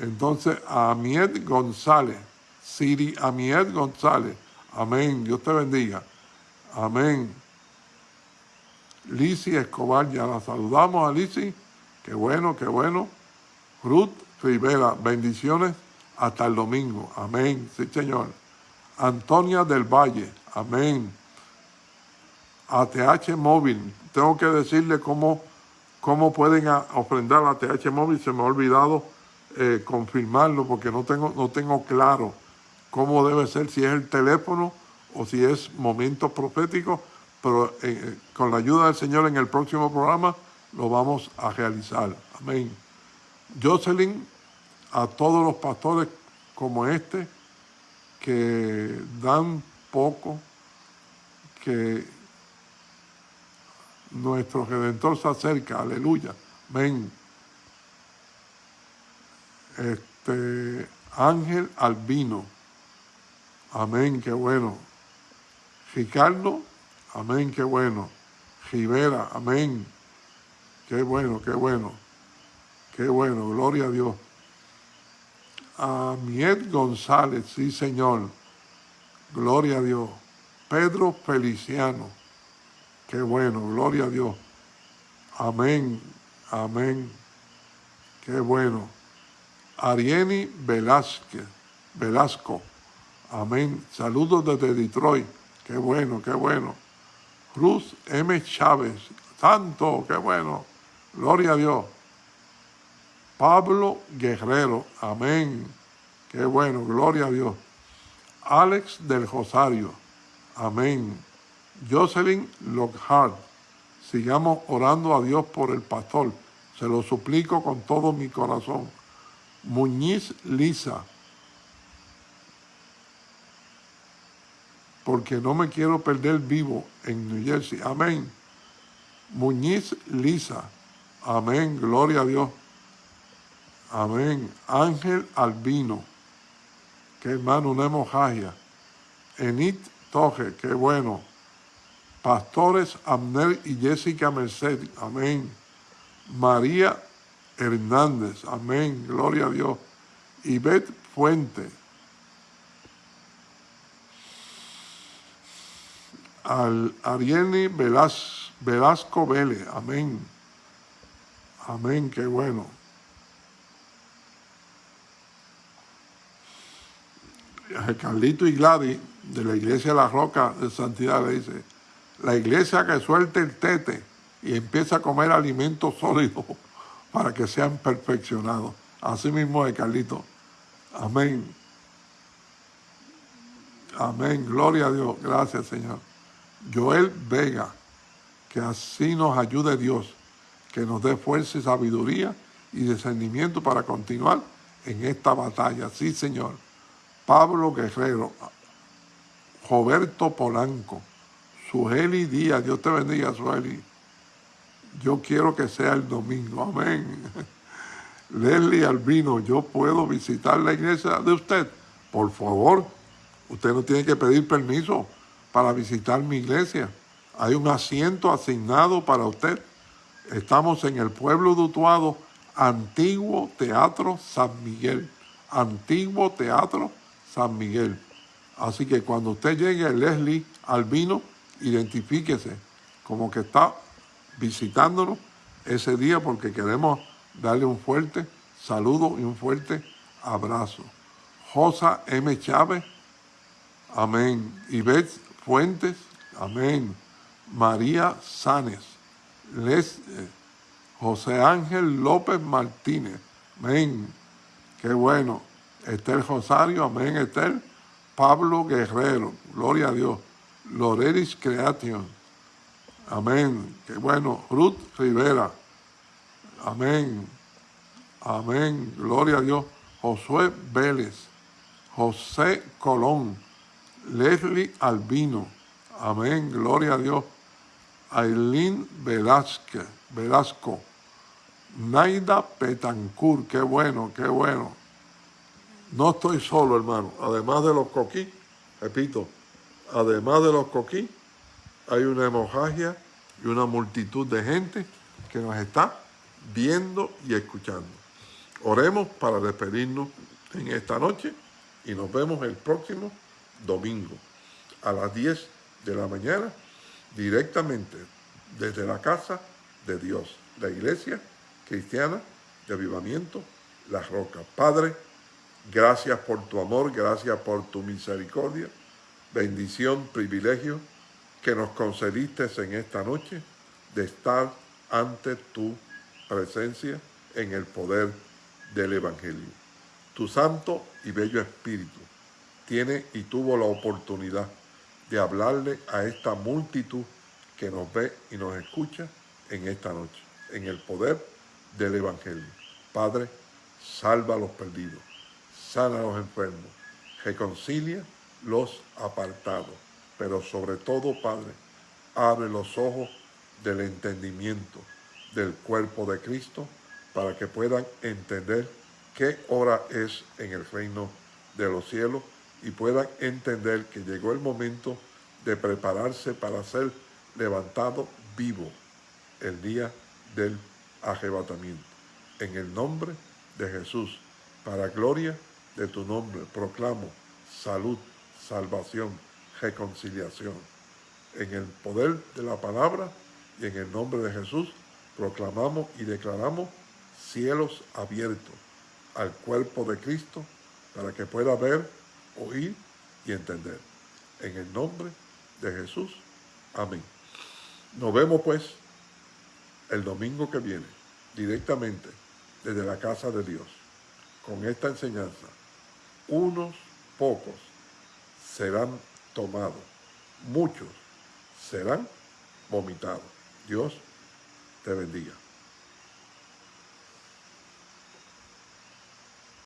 Entonces, Amiet González, Siri Amiet González, amén, Dios te bendiga, amén. Lisi Escobar, ya la saludamos a Lisi, qué bueno, qué bueno. Ruth Rivera, bendiciones hasta el domingo, amén, sí señor. Antonia del Valle, amén. ATH Móvil, tengo que decirle cómo cómo pueden ofrendar la TH móvil. Se me ha olvidado eh, confirmarlo porque no tengo, no tengo claro cómo debe ser, si es el teléfono o si es momento profético, pero eh, eh, con la ayuda del Señor en el próximo programa lo vamos a realizar. Amén. Jocelyn, a todos los pastores como este, que dan poco, que nuestro Redentor se acerca, aleluya, ven. Este, Ángel Albino, amén, qué bueno. Ricardo, amén, qué bueno. Rivera, amén, qué bueno, qué bueno, qué bueno, gloria a Dios. Amiet González, sí señor, gloria a Dios. Pedro Feliciano, Qué bueno, gloria a Dios. Amén, amén. Qué bueno. Arieni Velázquez, Velasco. Amén. Saludos desde Detroit. Qué bueno, qué bueno. Cruz M. Chávez. Santo, qué bueno. Gloria a Dios. Pablo Guerrero. Amén. Qué bueno, gloria a Dios. Alex del Rosario. Amén. Jocelyn Lockhart, sigamos orando a Dios por el pastor. Se lo suplico con todo mi corazón. Muñiz Lisa, porque no me quiero perder vivo en New Jersey. Amén. Muñiz Lisa. Amén. Gloria a Dios. Amén. Ángel Albino. Que hermano, una hemorragia. Enit Toje. Qué bueno. Pastores Amner y Jessica Merced, amén. María Hernández, amén, gloria a Dios. Ivette Fuente. Al Arieli Velasco Vélez, amén. Amén, qué bueno. Carlito y Gladys de la Iglesia de la Roca de Santidad le dice, la iglesia que suelte el tete y empieza a comer alimentos sólidos para que sean perfeccionados. Así mismo es, Carlito. Amén. Amén. Gloria a Dios. Gracias, Señor. Joel Vega, que así nos ayude Dios, que nos dé fuerza y sabiduría y discernimiento para continuar en esta batalla. Sí, Señor. Pablo Guerrero, Roberto Polanco, Suheli Díaz, Dios te bendiga, Suheli. Yo quiero que sea el domingo, amén. Leslie Albino, yo puedo visitar la iglesia de usted. Por favor, usted no tiene que pedir permiso para visitar mi iglesia. Hay un asiento asignado para usted. Estamos en el pueblo de Utuado, Antiguo Teatro San Miguel. Antiguo Teatro San Miguel. Así que cuando usted llegue, Leslie Albino, identifíquese como que está visitándonos ese día porque queremos darle un fuerte saludo y un fuerte abrazo. Josa M. Chávez, amén. Ivette Fuentes, amén. María Sánes, Les, eh, José Ángel López Martínez, amén. Qué bueno. Esther Rosario, amén, Esther. Pablo Guerrero, gloria a Dios. Loreris Creation, amén. Qué bueno. Ruth Rivera, amén. Amén, gloria a Dios. Josué Vélez, José Colón, Leslie Albino, amén, gloria a Dios. Aileen Velázquez, Velasco, Naida Petancur, qué bueno, qué bueno. No estoy solo, hermano. Además de los coquí, repito, además de los coquí, hay una hemorragia y una multitud de gente que nos está viendo y escuchando. Oremos para despedirnos en esta noche y nos vemos el próximo domingo a las 10 de la mañana directamente desde la casa de Dios, la iglesia cristiana de avivamiento, La Roca. Padre, gracias por tu amor, gracias por tu misericordia, bendición, privilegio que nos concediste en esta noche de estar ante tu presencia en el poder del Evangelio. Tu santo y bello Espíritu tiene y tuvo la oportunidad de hablarle a esta multitud que nos ve y nos escucha en esta noche, en el poder del Evangelio. Padre, salva a los perdidos, sana a los enfermos, reconcilia los apartados, pero sobre todo, Padre, abre los ojos del entendimiento del cuerpo de Cristo para que puedan entender qué hora es en el reino de los cielos y puedan entender que llegó el momento de prepararse para ser levantado vivo el día del arrebatamiento. En el nombre de Jesús, para gloria de tu nombre, proclamo salud, salvación, reconciliación. En el poder de la palabra y en el nombre de Jesús, proclamamos y declaramos cielos abiertos al cuerpo de Cristo para que pueda ver, oír y entender. En el nombre de Jesús. Amén. Nos vemos pues el domingo que viene, directamente desde la casa de Dios, con esta enseñanza. Unos pocos serán tomados, muchos serán vomitados. Dios te bendiga.